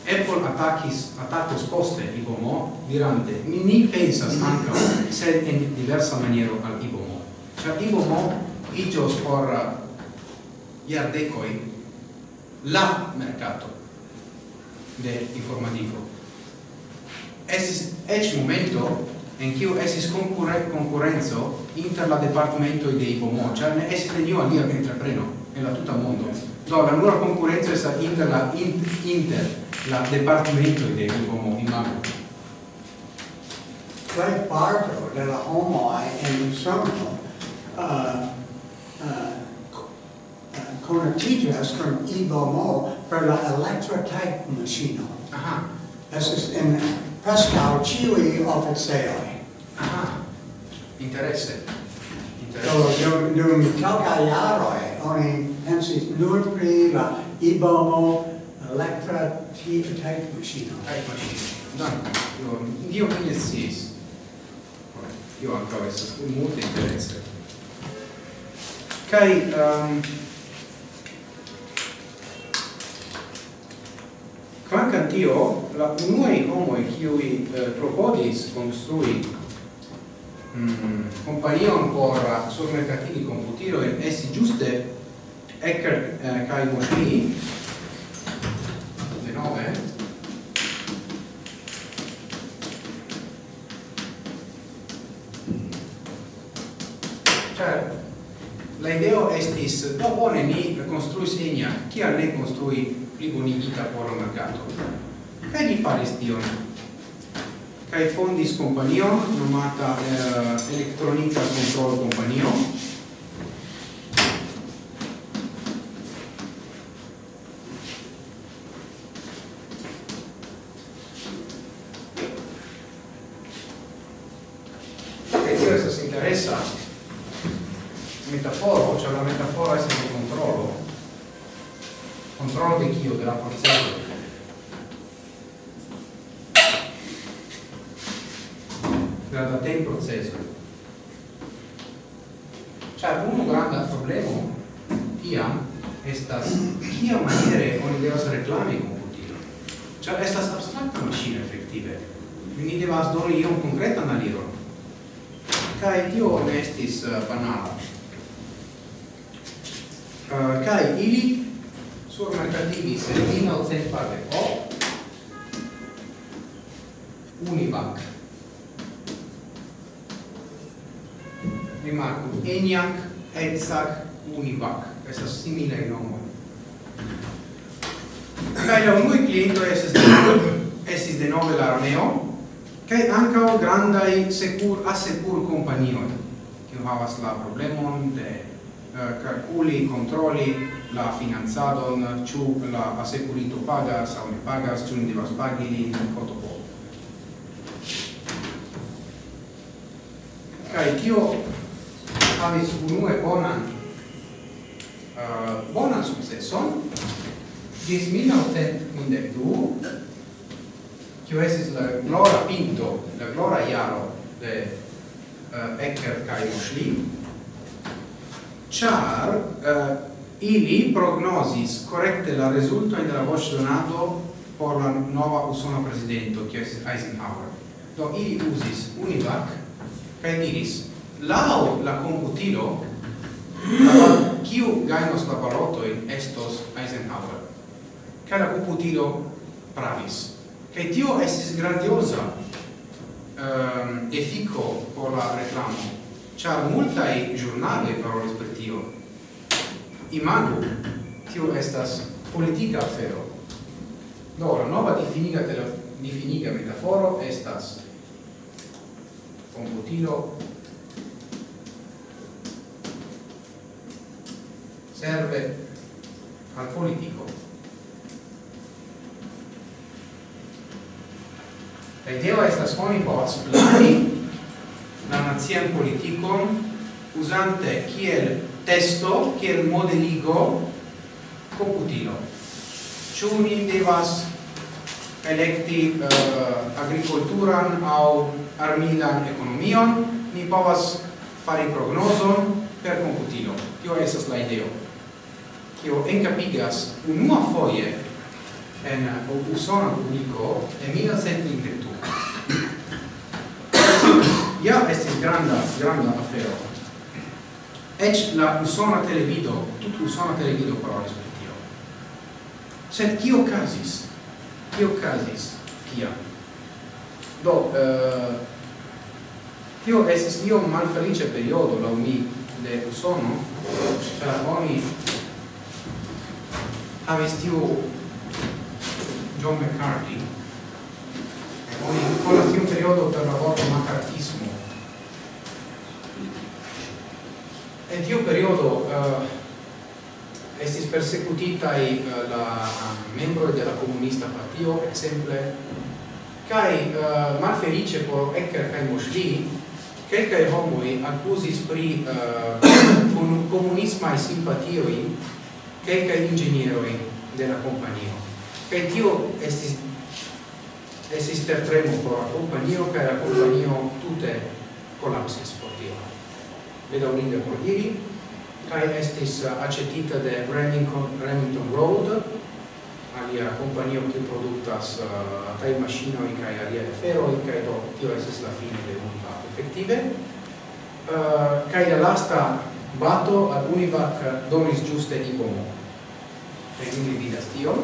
[SPEAKER 1] Apple attackis attacos poste Ibomo dirante ni ni pensas anca sed en diversa maniero al Ibomo. Cioè Ibomo igios por uh, iardecoi la mercato de informativo. Esis ec momento en kiu esis concurre concurrenzo inter la departamento de IPOMO, cioè ne esis neniu alia entrepreno en la tuta mondo. Do la nura concurrenza estas inter la inter la departamento de IPOMO in Mago.
[SPEAKER 3] parto Barber della HOMOI in Somerville uh, uh, uh conertigas from kun IBMO per la electrotype machino.
[SPEAKER 1] Aha.
[SPEAKER 3] Estas en preskaŭ ĉiuj oficejoj.
[SPEAKER 1] Aha. Interesse. Interesse.
[SPEAKER 3] Do, dum, dum kelkaj jaroj oni pensis nur pri la IBMO elektra machino.
[SPEAKER 1] Type maŝino. Dankon. Io, io mi sciis. Io ankaŭ estas multe interesse. Kai um, Quancam tio, la unuei homoi qui eh, propodis construi mm, companion por surmercatini computiro e essi giuste Eckert eh, kai Moschini, de nove, diris, do bone ni construis enia, kial ne construi pli bonigita por mercato. Kaj ni faris tion. Kaj fondis companion, nomata eh, Electronica Control Companion, havas la problemon de eh, calculi, controlli la finanzadon, ciu la assecurito pagas, au ne pagas, ciu ne devas pagi, cotopo. Cae tio havis unue bonan, uh, bonan successon, gis 1902, cio esis la glora pinto, la glora iaro de Eh, Ecker kai Schlim char eh, ili prognosis correcte la resulto in la voce donato por la nova usona presidento che es Eisenhower. Do ili usis univac kai diris lao la computilo la kiu gainos la balotojn estos Eisenhower. Kaj la computilo pravis kaj tio estis grandiosa um, ehm, efiko por la reclamo, char multai giornali parolis per tio. Imagu, tio estas politica afero. Do, la nova definiga, de la, definiga metaforo estas computilo serve al politico La ideo estas oni povas plani la nazian politikon usante kiel testo, kiel modeligo computilo. Ĉu ni devas elekti uh, agrikulturan aŭ armilan ekonomion, ni povas fari prognozon per computilo. Tio estas la ideo. Tio encapigas unua foje en usona publico en 1995 ja estis granda, granda afero. Ec la usona televido, tut usona televido parolis per tio. Sed kio casis? Kio casis? Kia? Do, eh, tio estis io malfelice periodo, la mi, de usono, per oni havis tiu John McCarthy, poi ancora più periodo per l'aborto macartismo e tiu periodo eh, uh, estis persecutita i uh, la membro della comunista partio exemple kai uh, malfelice por Ecker kai Moschini i homoi accusis pri uh, un comunismae simpatioi quelcae ingenieroi de la companio. Cae tio estis esisteremo por la companio kaj la companio tute collapsis por tio. Bedaŭrinde por diri kaj estis uh, aĉetita de Remington, Remington Road alia companio che produktas uh, kaj maŝinoj kaj aliaj aferoj kaj do tio estas la fine de Univac effettive. uh, kaj la lasta bato ad Univac donis ĝuste Ibomo. E quindi vidas tion.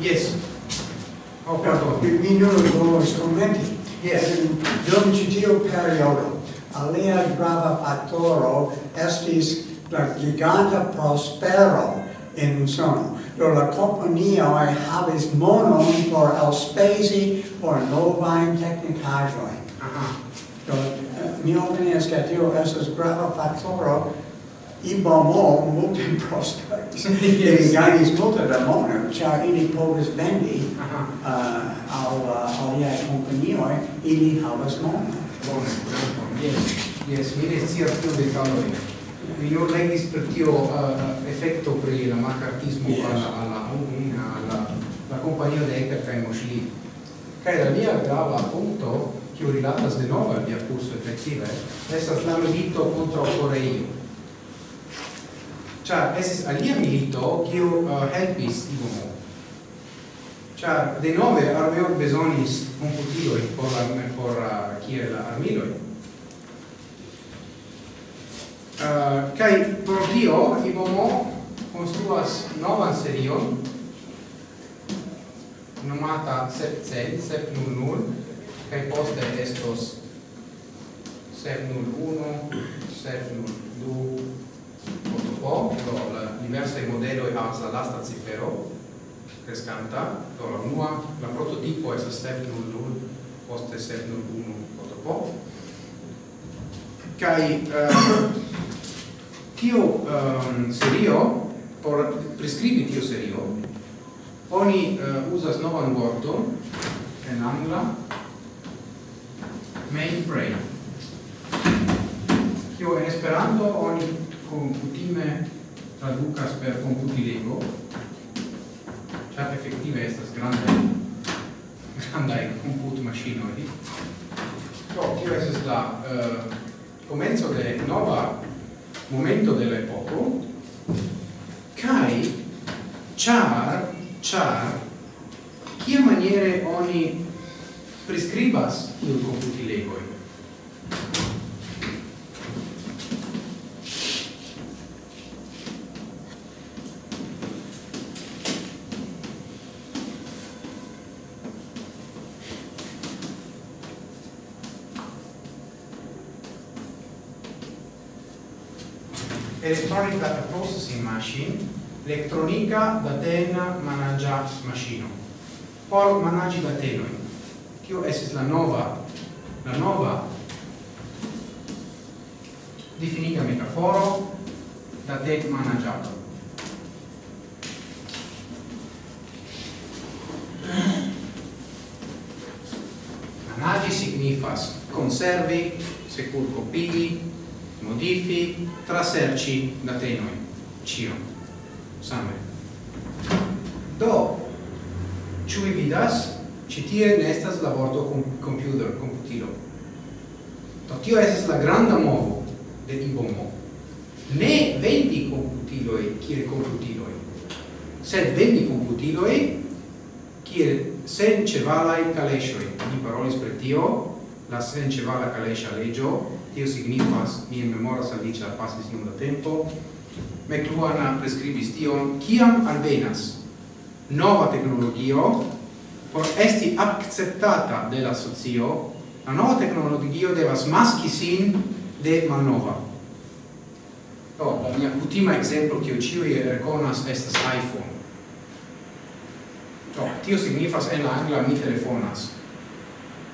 [SPEAKER 1] Yes. Oh, pardon.
[SPEAKER 3] lo nuovo strumenti.
[SPEAKER 1] Yes.
[SPEAKER 3] Domicitio periodo. Alia grava fattoro estis la giganta prospero in sono. Do la companioi havis monon por auspesi por novain technicajoi.
[SPEAKER 1] Aha. Uh -huh.
[SPEAKER 3] Do eh, mi opinias que tio estes grava fattoro imamo multe prospects yes. e gainis tuta da mono, cia ili povis vendi uh -huh. uh, al, eh, uh, aliae companioi, ili havas mono.
[SPEAKER 1] Bone, bone, yes, yes, mi ne scias tiu detaloi. Mi nur legis per tio eh, uh, effetto pri la marcartismo yes. alla, alla, alla, la compagnia de Ecker cae Moschli. Cae la mia grava punto, ho rilatas de nova al mia curso effettive, estas la milito contra Coreio. Char esis alia milito, kiu uh, helpis tiu mo. Char de nove armeo besonis computiloi por, por uh, kiel armiloi. Uh, kai pro tio Ibomo construas novan serion nomata 700, 700, kai poste estos 701, 702, po do la diversa modelo e la l'asta cifero crescanta do la unua la prototipo es step 00 poste step 01 poto po kai uh, eh, tio um, eh, serio por prescribi tio serio oni eh, uh, usas novan vorton en angla mainframe. Kio en esperanto oni computime traducas per computilego chat efektive estas comput machine computmaŝinoj do tio estas la eh, uh, komenco de nova momento de la epoko kai char char kia maniere oni prescribas il computilego? electronic data processing machine, electronica datena managia machine. Por managi datenoi. Tio esis la nova, la nova definita metaforo datet managiato. Managi signifas conservi, secur copii, modifi, traserci da te noi, cio, same. Do, ciu vi vidas, ci tie ne estas la vorto com computer, computilo. Do tio estas la granda movo de Ibomo. Ne vendi computiloi kiel computiloi, sed vendi computiloi kiel sen cevalai calesioi. Ni parolis per tio, la sen cevala calesia legio, tio signifas, mi memoras al vicia pasis iom da tempo, McLuhan prescribis tion, kiam alvenas nova tecnologio por esti acceptata de la socio, la nova tecnologio devas maski sin de malnova. Do, oh, la mia ultima exemplo, kio ciui reconas, estas iPhone. Do, tio signifas en la angla mi telefonas.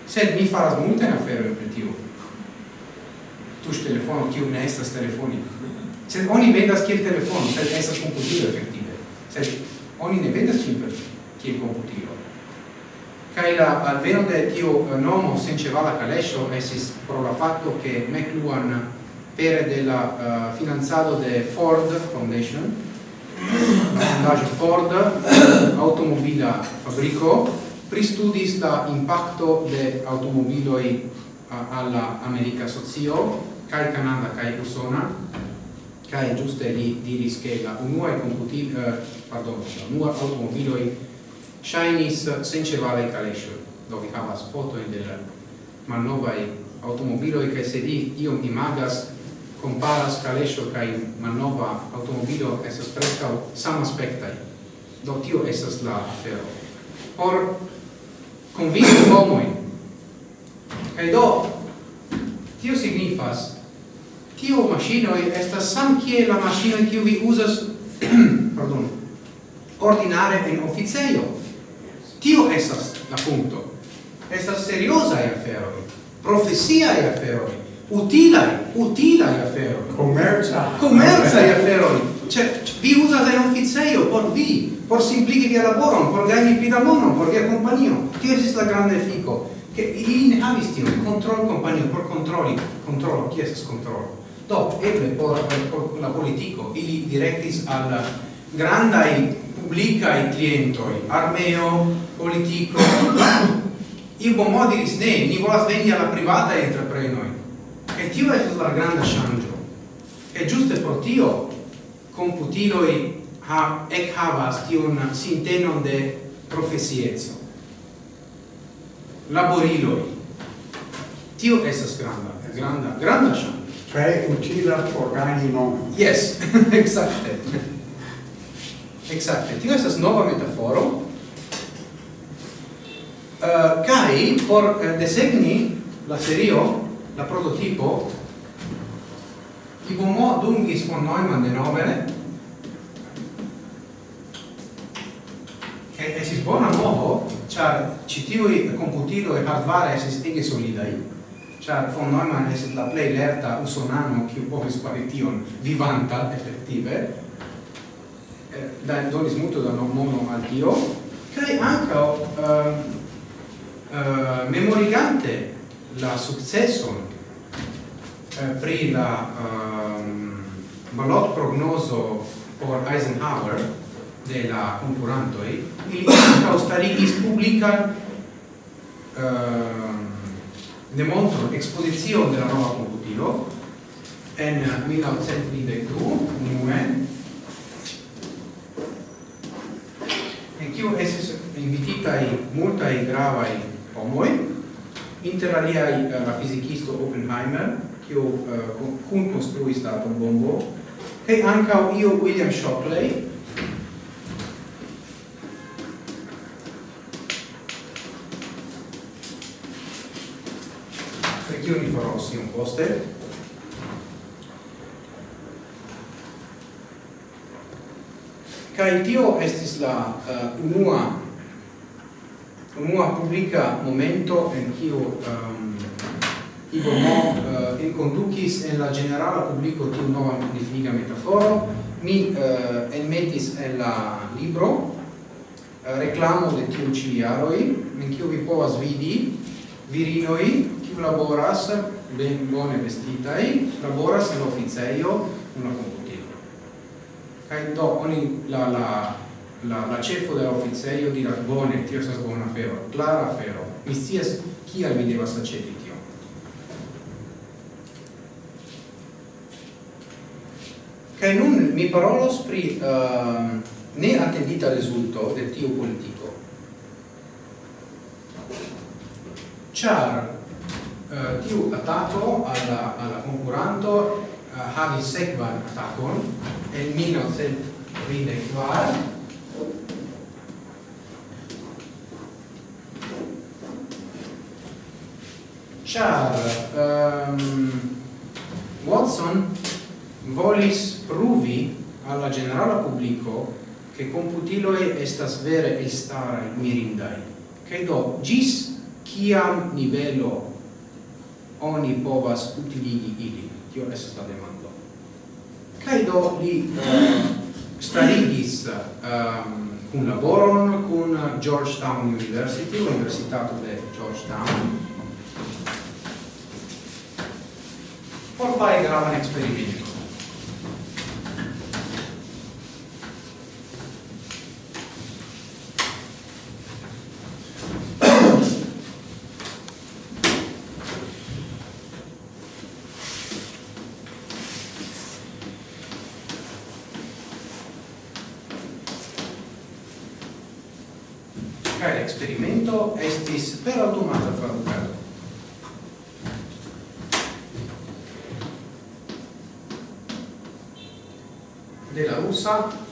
[SPEAKER 1] Sed mi faras multen afero per tio tuŝ telefono kiu ne estas telefoni. Sed oni vendas kiel telefono, sed estas komputilo efektive. Sed oni ne vendas simple kiel komputilo. Kaj la alveno de tiu nomo senĉevala kaleŝo estis pro la fakto ke McLuhan pere de la uh, finanzado de Ford Foundation, la fondaĵo Ford automobila fabriko pristudis la impacto de automobiloj uh, alla America socio kai Canada kai Usona kai giuste li diris che la unua computi uh, pardon la unua automobiloi shinis sencevalai calescio do vi havas foto in del malnovaj automobiloj che se di io mi imagas comparas calescio kai malnova automobilo estas sam samaspektaj do tio esas la afero. Por convinto homoj kaj do tio signifas tio machino estas sam kie la machino kiu vi uzas pardon ordinare en oficejo? Tio estas la punto estas seriosa afero profesia e afero utila utila afero commerza commerza afero cioè vi usa da oficejo por vi por simpligi via lavoro por gagni più da mono por via compagnia tio estas la grande fico che in avistio control compagnia por controlli controllo chi estas controllo Do, eble por, por la politico, ili directis al grandai i clientoi, armeo, politico, i bo modi ne, ni volas veni alla privata entreprenoi. E tio è la grande changio E giusto por tio, computiloi ha, ec havas tion sintenon de profesiezo. Laboriloi. Tio estes granda, granda, granda changio
[SPEAKER 3] tre utila por gani mondo.
[SPEAKER 1] Yes, exacte. exacte. Tio estas nova metaforo. Uh, kai por uh, desegni la serio, la prototipo, tipo mo dungis von Neumann denomere, e esis bona modo, char citiui computilo e hardware esis ege solidai, Char von Neumann es la play lerta usonano qui povis fari tion vivanta effettive, eh, da donis multo da nomono al tio, kai anche eh, eh, memorigante la successo eh, pri la ehm, um, balot prognoso por Eisenhower de la concurantoi, ili anche starigis publican eh, ne montro esposizione della nuova computilo en 1922 unue en kiu estis invititai multai gravai homoi inter aliai eh, la fisikisto Oppenheimer kiu eh, uh, kun konstruis la atombombo kaj ankaŭ io William Shockley tio ni farò sì un poste. Kai tio estis la uh, unua unua publica momento en kiu um, ehm, Ivo Mo eh, uh, enkondukis en la generala publico tiu nova definiga metaforo, mi uh, enmetis en la libro uh, de tiu ciliaroi, in en kiu vi povas vidi virinoi, kiu laboras ben bone vestitai, laboras in officeio una computilo. Kai do oni la la la la cefo de officeio di bone, tio sa bona fero, clara fero. Mi scias al mi devas aĉeti tio. Kai nun mi parolos pri ehm, uh, ne attendita rezulto de tio politico. Char eh, tiu attacco alla, alla concuranto uh, havi sekvan atakon en 1934 Char um, Watson volis pruvi alla generala publico che computiloi estas vere elstarai mirindai. Che do, gis ciam nivelo oni povas utiligi ili? Tio estas la demando. Kaj do li eh, starigis ehm, um, un laboron con Georgetown University, universitato de Georgetown, por fare gravan experimento. stessa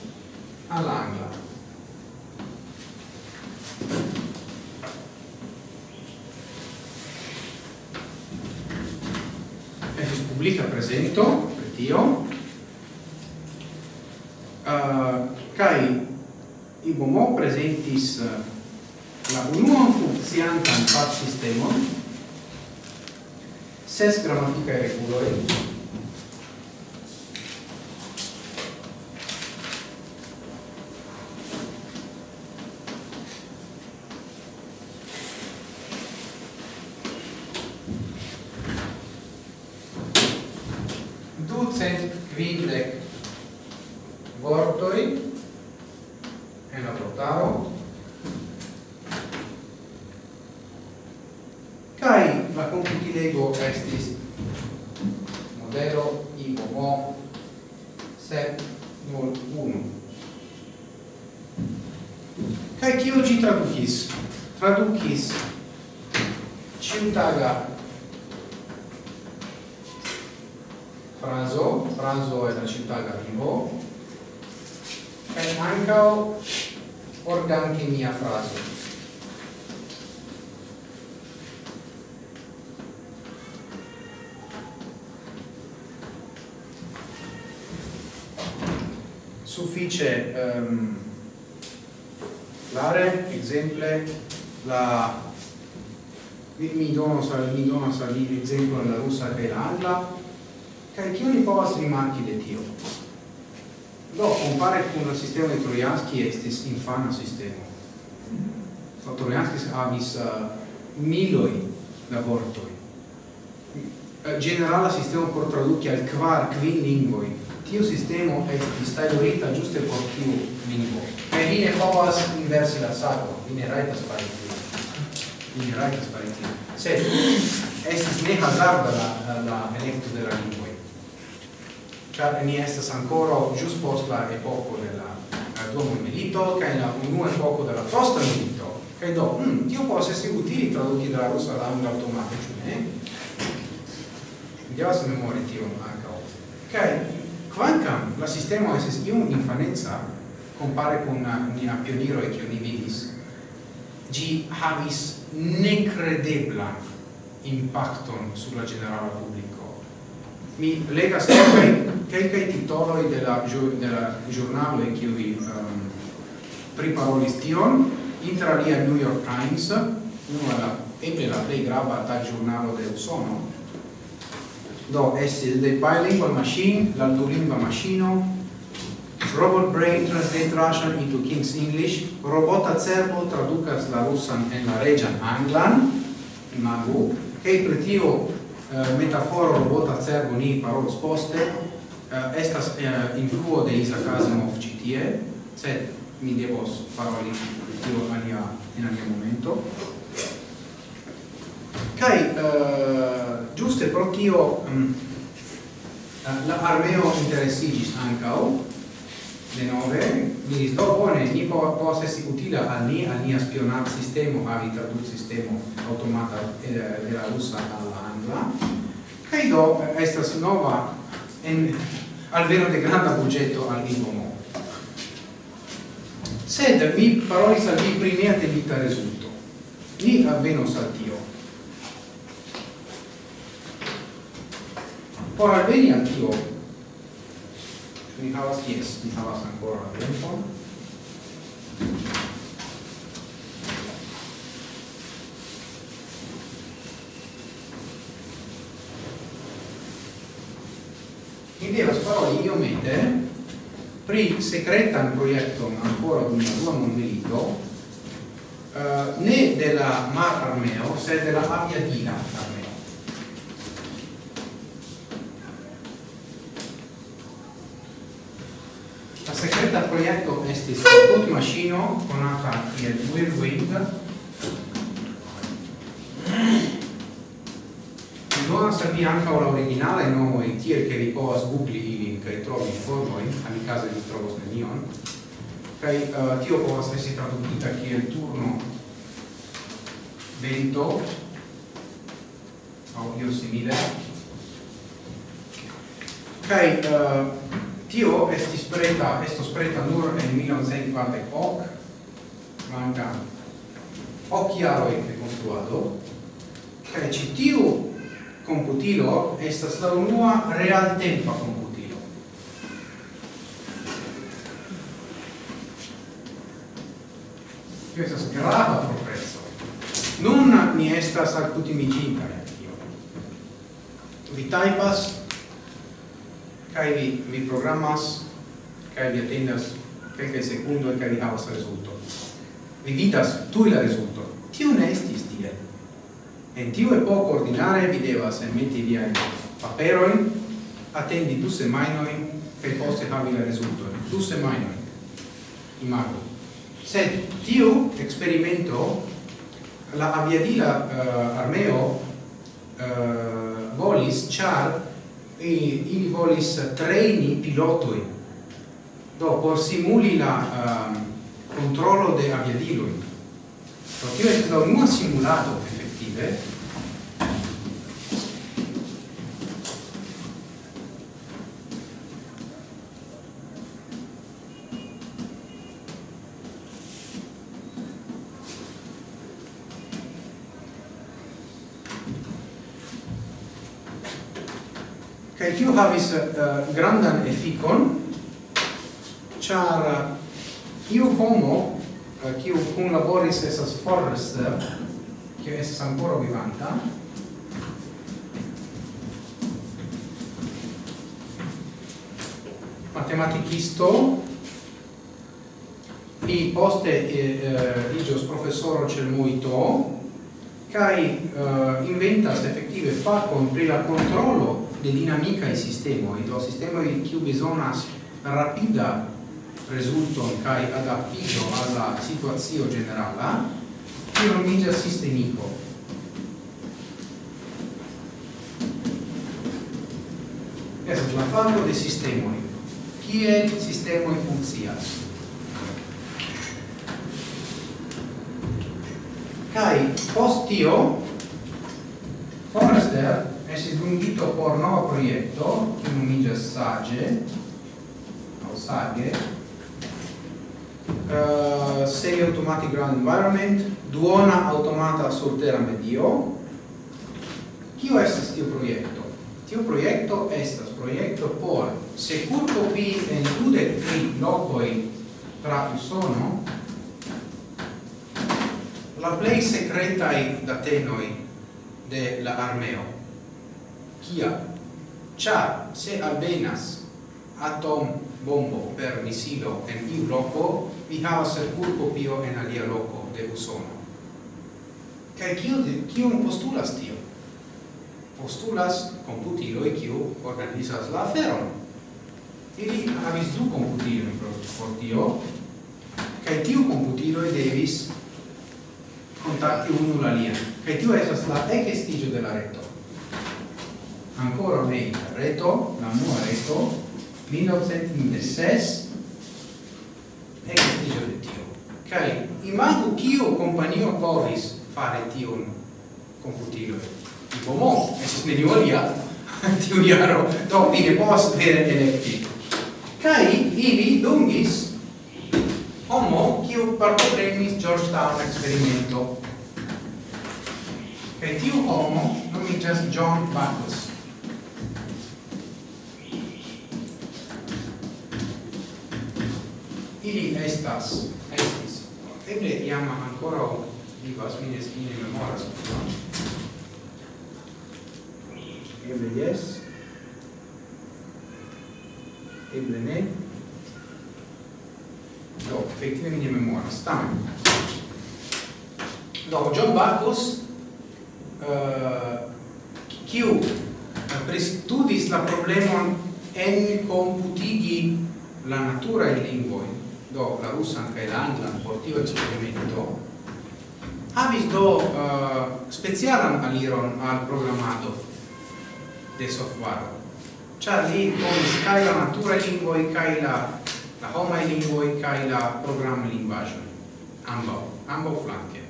[SPEAKER 1] Prozent Gewinn weg. dice ehm, l'are, exemple, la, mi, dono dono mi dono salire esempio la russa che l'alla, che anche io povas rimarchi de tio. Do, compare con la sistema de Trojanski estis infana sistema. So, Trojanski avis uh, eh, miloi da vortoi. Uh, generala sistema por traduci al quar, quin lingvoi, tiu sistemo estis tajlorita ĝuste por tiu lingvo. Kaj vi ne povas inversi la sako, vi ne rajtas fari tion. Vi ne rajtas fari tion. Sed estis ne hazarda la, la elekto de la lingvoj. Ĉar ni estas ankoraŭ ĵus post la epoko de la, la dua mondmilito kaj la unua epoko de la frosta milito. Kaj do, hm, tio povas esti utili traduki de la rusa la angla aŭtomate, ĉu ne? Devas memori tion ankaŭ. Kaj quancam la sistema esis iun infanezza compare con nia pioniro e che ni vidis. Gi havis necredebla impacton sulla generala pubblico mi legas kelkaj kelkaj titoloj de la de la ĵurnalo en kiuj um, ehm, priparolis tion. Inter alia New York Times, unu la eble la plej grava tagĵurnalo de Usono, do estis the bilingual machine, la l'altolingua machino, robot brain translate Russian into King's English, robota cerbo traducas la rusan en la regian anglan, imagu, kai per tio eh, metaforo robota cerbo ni parolos poste, eh, estas eh, influo de Isaac Asimov citie, sed mi devos paroli tio alia in alia momento. Kai, eh, Juste protio um, mm, eh, la armeo interesiĝis le nove mi do bone ni po, povas esti utila al ni al nia spionad sistemo havi tradut sistemo automata eh, de la rusa alla angla. Kaj do eh, estas nova en alveno de granda budgeto al Ligomo sed mi parolis al vi pri mia debita rezulto ni alveno al tio. Ora bene anch'io. Nicolas, yes, Nicolas ancora tempo. Quindi la parola idiomete secreta un progetto ancora di una tua mondelito eh, né della mar armeo se della abbia proiecto estis maŝino konata kiel Whirlwind. Mi donas al vi ankaŭ la originalaj nomoj tiel ke vi povas googli ilin kaj trovi informojn, amikaze vi trovos nenion. Kaj uh, tio povas esti tradukita kiel turno vento audio io simile. Kaj uh, tio estis preta, estos preta nur en 1940 hoc, manca hoc jaroi de construado, cae ci tiu computilo estas la unua realtempa computilo. Tio estas grava progresso. Nun ni estas alcutimiginta, vi taipas, kai mi, vi programmas kai vi atendas kelke sekundo kai vi havas rezulto vi vidas tu la rezulto tiu ne estis tie. En tiu epoko ordinare vi devas enmeti via paperoi atendi du semajnojn kaj poste havi la rezultojn du semajnojn. Imagu. Sed tiu eksperimento la aviadila uh, armeo uh, volis ĉar ili volis treni pilotoi do por simuli la ehm, um, controllo de aviadiloi do tio est la unua simulato effettive uh, grandan efficon char eh, iu homo eh, kiu uh, laboris esas Forrester kiu esas ancora vivanta matematicisto li poste eh, igios professoro cel muito kai uh, inventas effettive facon pri la controllo de sistema sistemoi, do sistemoi kiu bezonas rapida resulton kai adaptiĝo alla situacio generala, tio nomiĝas sistemico. Estas la famo de il sistema in funzione Kai post tio Forrester estis dungito por nova proiecto, kiu nomiĝas Sage, o Sage, uh, semi automatic ground environment, duona automata surtera medio. Kio estas tiu proiecto? Tiu proiecto estas proiecto por secur copi en dudek tri locoi tra Usono, la plei secretai datenoi de la armeo. Kia? Char, se alvenas atom bombo per misilo en iu loco, vi havas el culpo pio en alia loco de Usono. Kaj kion, kio postulas tio? Postulas computiloi kiu organizas la aferon. Ili havis du computiloi por tio, kai tiu computiloi devis contacti unu l'alian. Kai tiu esas la ecestigio de la reto ancora meglio, reto, la nuova reto, 1906, e che dice di tio. immagino che io companio povis fare tion computilo. Tipo, mo, e si mediolia, tiu iaro, do, vi ne povas vere electi. Cai, ili dungis homo kiu partoprenis Georgetown experimento. Kai tiu homo nomiĝas John Bacchus ili estas estis. Eble iam ancora vivas mi ne mi memoras. Eble yes eble ne. Do effettive mi ne memoras tam do John Bacchus uh, eh, kiu eh, prestudis la problemon en computigi la natura in lingvoi do la russa anche l'angla anglan por tiu eksperimento. Havis do uh, specialan aliron al programado de software. Ĉar li ponis kaj la natura lingvoj kaj la la homaj lingvoj kaj la program linguaggio ambo ambo flanke.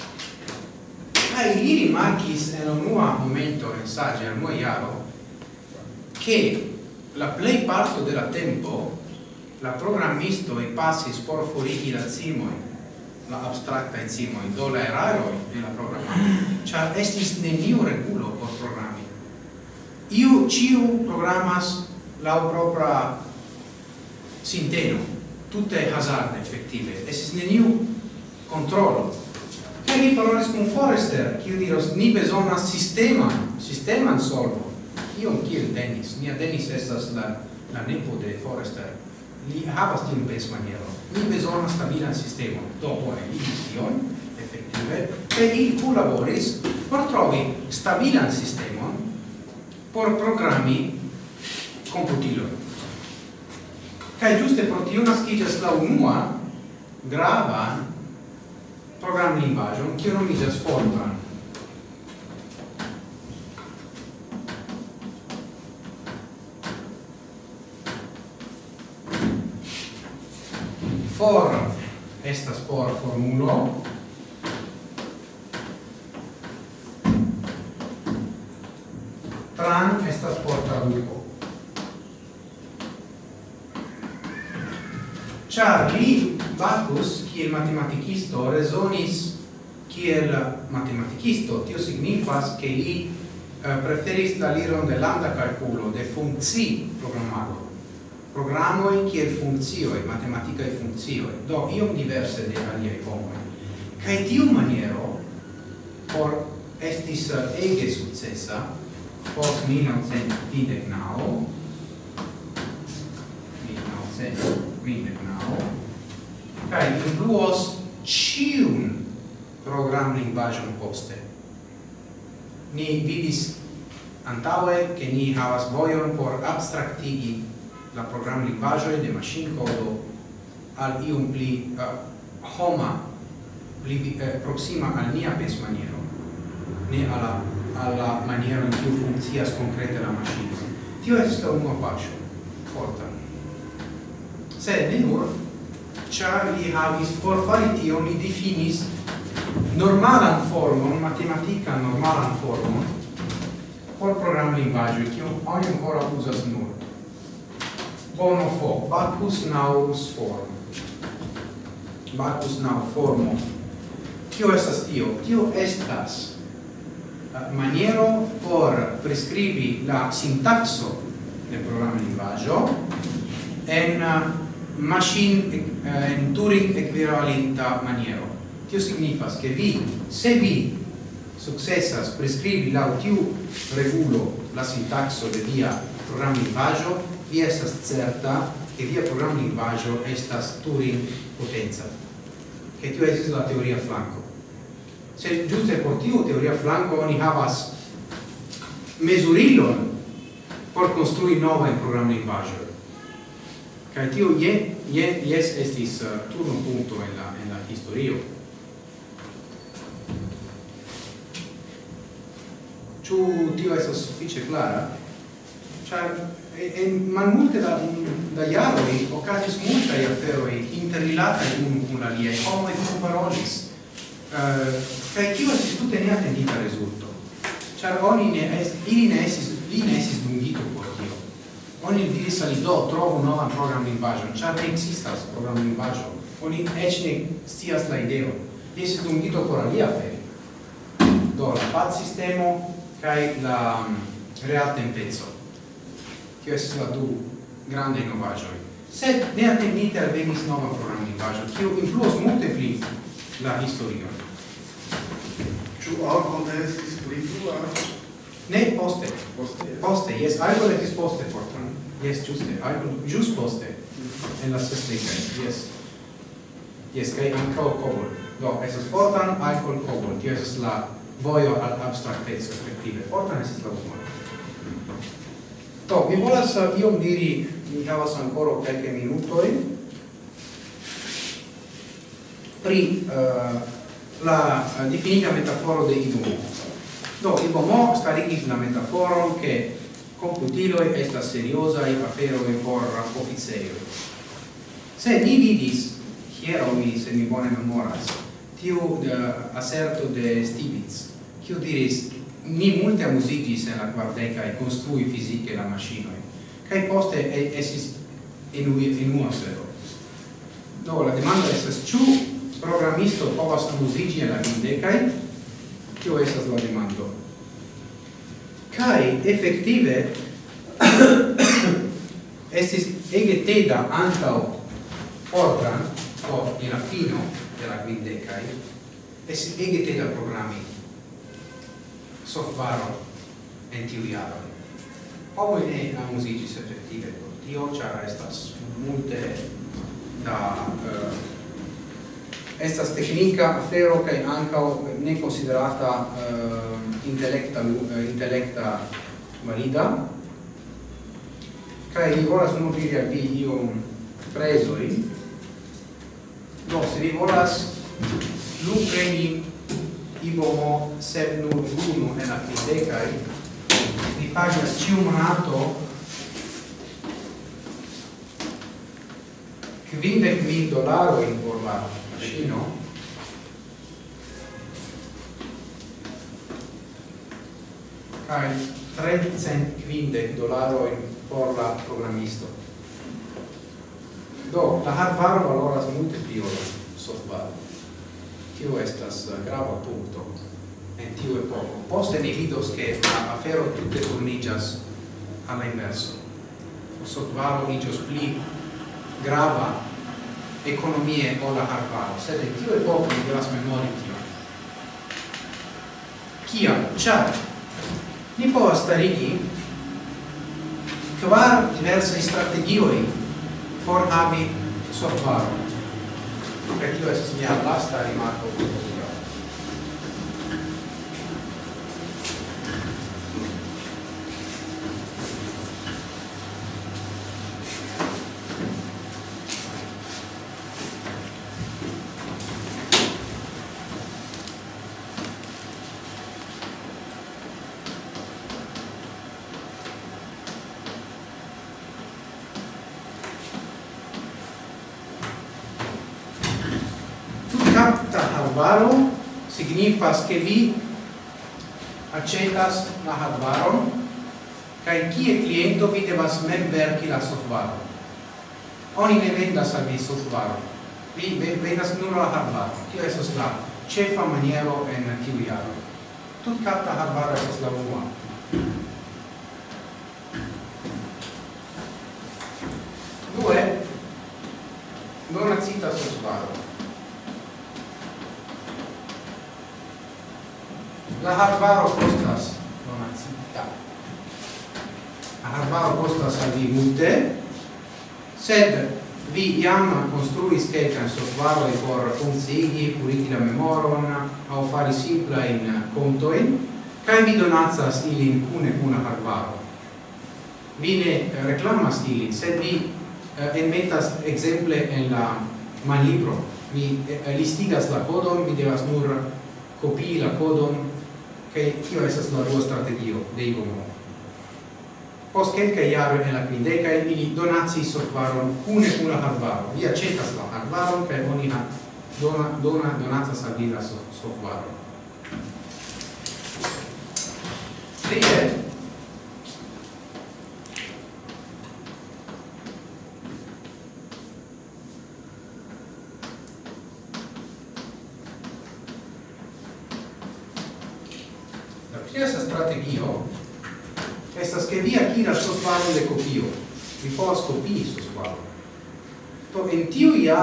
[SPEAKER 1] Kaj li rimarkis en unua momento in sage al moiaro che la play parto della tempo la programisto e passi por forigi la cimoi, la abstracta in cimoi, do la eraro in la programma, char estis neniu regulo por programmi. Iu ciu programmas la propria sinteno, tutte hazard effettive, estis neniu controllo. Che mi parolis con Forrester, che io diros, ni besona sistema, sistema solvo. Io un kiel Dennis, mia Dennis estas la, la nepo de Forrester, li havas tiun pes maniero. Ni besonas stabilan sistemon. Do bone, li tion, effektive, kaj li kunlaboris por trovi stabilan sistemon por programi computilon. Kaj giuste pro tio naskiĝas la unua grava non kiu nomiĝas Fortran. for estas por formulo. Tran estas por traduco Char li Bacchus, kiel matematicisto, resonis kiel matematicisto, tio signifas che li eh, preferis la liron de lambda calculo, de funzi programmato programoi kiel funzioi, e funzioi, do iom diverse de aliei homoi. Cae tiu maniero, por estis uh, ege successa, post 1939, 1939, cae influos ciun program lingvagion poste. Ni vidis antaue che ni havas vojon por abstractigi la program lingvaĵoj de code al iom pli uh, homa pli eh, proxima al nia pensmaniero ne alla alla maniera in cui funziona konkrete la maŝino tio estas la unua paŝo forta. Se ne nur ĉar li havis por fari tion li difinis normalan formon normal normalan formon por program linguaggio che ho ancora uzas nur onofo, bacchus naurus form. Bacchus nau formo. Tio estas tio? Tio estas eh, maniero por prescribi la sintaxo de programa linguaggio en eh, machine eh, en Turing equivalenta maniero. Tio signifas che vi, se vi successas prescrivi la tiu regulo la sintaxo de via programma linguaggio, vi estas certa che via programma linguaggio estas Turing potenza. Che tio esis la teoria flanco se giuste por tiu teoria flanco oni havas mesurilon por construi nova in programma linguaggio kai tio je je yes estis eh, uh, turno punto en la en la historio. Ciu tio estas suffice clara, char en malmulte da da jaroi ocasis multaj aferoj interrilataj unu kun aliaj homoj kunparolis uh, eh, kaj kio estis tute neatendita rezulto ĉar oni ne es ili ne estis li ne estis dungito por tio. Oni diris al do trovu novan programlingvaĵon ĉar ne ekzistas programlingvaĵo oni eĉ ne scias la sta li estis dungito por alia afero do la pac sistemo kaj la mm, real tempeco tio estis la du grandaj novaĵoj. Sed neatendite alvenis nova programlingvaĵo kiu influos multe pli la historion
[SPEAKER 4] ĉu alkonte estis pli frua?
[SPEAKER 1] Ne poste.
[SPEAKER 4] Poste yes.
[SPEAKER 1] poste yes algo estis poste fortan yes giuste algo just poste. En la sestica yes yes kai ankaŭ kobol. Do estas fortan alcohol kobol. Tio la vojo al abstrakteco respektive fortan estas la humoro. Do, mi volas uh, iom diri, mi havas ancora quelche minutoi, pri uh, la uh, definita metaforo de Ibomo. Do, Ibomo starigis la metaforon che computiloi estas seriosai aferoi por officeioi. Se ni vidis, hiero mi, se mi bone memoras, tiu uh, aserto de Stibitz, kiu diris, mi multe amusigis en la quardecae construi fisiche la machinoi, cae poste esis enui, sero. Do, la demanda estes, ciu programisto povas amusigi en la quindecae? Cio estas la demando? Cae, effective, estis ege teda ancao Fortran, o in affino della quindecae, estis ege teda programmi soffaro en tiu jaro. Homo ne amuzigis efektive por tio, ĉar estas multe da uh, estas teknika afero kaj ankaŭ ne konsiderata uh, intelekta uh, intelekta valida. Kaj vi volas nur diri al vi iom prezoj. Do, se vi volas lu preni ibomo sed nur unu en acridecae, ni pagas ciu monato quindec mil dolaroin por la maschino, kai 350 dolaroin por la programisto. Do, la hardware valoras multe pli ol software tio estas grava punto en tiu epoco. Poste ni vidos che la afero tutte turnigas alla inverso. Kosovaro igios pli grava economie o la arbaro, sed in tiu epoco ni devas memori tio. Kia? Ciar, ni povas starigi kvar diversai strategioi por havi Kosovaro Ecco, perché dovesse segnarla basta rimarco hardware signifas che vi accetas la hardware kai kie cliente vi devas mem verki la software oni ne vendas al vi software vi vendas nur la hadvaron. Tio estas la cefa maniero en tiu jaro. Tut capta hardware estas la unua. pli multe, sed vi iam construis quelcan softvaroi por funcigi, puliti la memoron, au fari simpla in contoin, cae vi donatsas ilin cune cuna hardvaro. Vi ne reclamas ilin, sed vi eh, enmetas exemple en la manlibro. Vi eh, listigas la codon, vi devas nur copii la codon, che tio esas la rua strategio de Igomo post kelkaj iaro en la quindeca ili donacis softvaron kune kun la hardvaro. Vi accetas la hardvaron kaj oni ha dona, dona, donacas al vida la softvaron. Trie,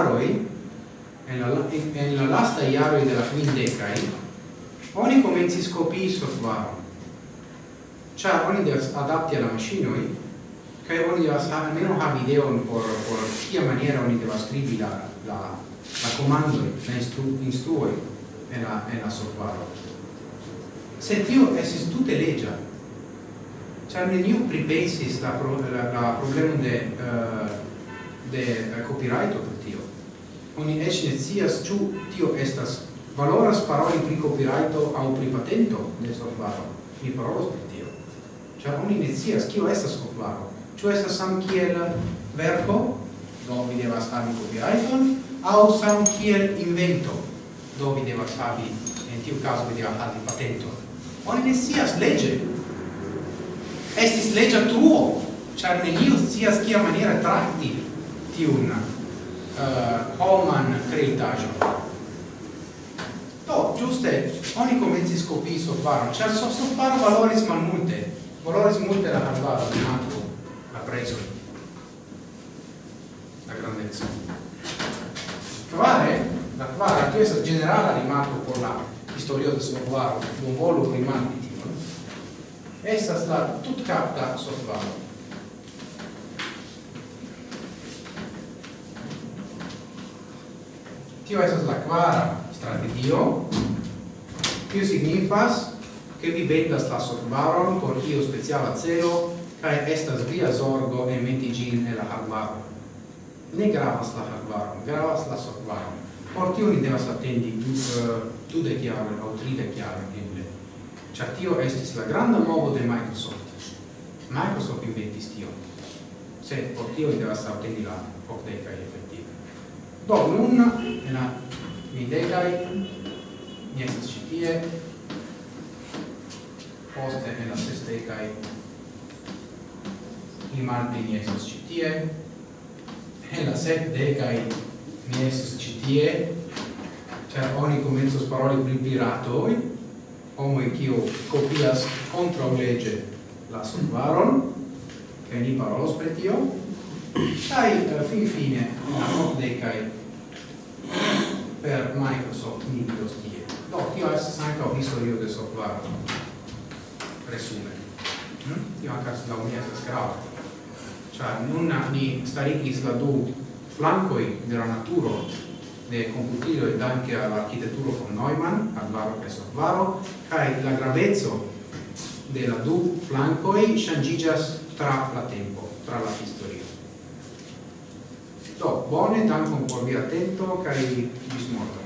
[SPEAKER 1] iaroi, en la, en la lasta iaroi de la quindecai, oni comencis copii software Cia oni devas adapti alla macinoi, kai oni devas almeno video ideon por, por cia maniera oni devas scrivi la, la, la comando la instru, instruoi en la, en la software Se tio esis tute legia, Ciar neniu pripensis la, pro, la, la problemum de, uh, de uh, copyrighto, oni ec ne scias ĉu tio estas valoras paroli pri copyrighto au pri patento de software. Mi parolos pri tio. Ĉar oni ne scias kio estas software. Ciu estas sam kiel verco, do vi devas havi copyrighton, au sam kiel invento, do vi devas havi, in tiu caso vi devas havi patento. Oni ne scias legge. Estis legge truo, char neniu scias kia maniera tratti tiun Eh, Holman kreitaĵo. Do, ĝuste oni komencis kopii softvaron, ĉar softvaro cioè, valoris malmulte, valoris multe la hardvaro, ankaŭ la prezo, la grandezza. Kvare, la kvara, tu estas ĝenerala rimarko por la historio de softvaro, bonvolu rimandi tion, estas la tutkapta softvaro. tio esas la quara strategio, tio signifas che vi vendas la sorbaron por io speciala celo cae estas via sorgo e meti gin e la harbaro. Ne gravas la harbaro, gravas la sorbaron. Por tio ni devas attendi du, eh, uh, dudec o au tridec jaren eble. Cia tio estis la granda movo de Microsoft. Microsoft inventis tio. Se, por tio ni devas attendi la octecai Do, nun, en la videgai, ni estas citie, poste en la sestegai, ni malpli ni estas citie, en la sepdegai ni estas citie, cer oni comensos paroli pri piratoi, homoi cio copias contra lege la solvaron, che ni parolos per tio, Sai, fin eh, fine, a nocdecai, per Microsoft Windows 10. Do, tio estes anca historio de software resume. Mm? Tio anche la unia estes grave. Cioè, nun ni starigis la du flancoi de la naturo de computilo ed anche all'architettura von Neumann, al varo e softwaro, cae la gravezzo de la du flancoi changigas tra la tempo, tra la historio. Do, bone, dankon por via atento kaj ĝis morgaŭ.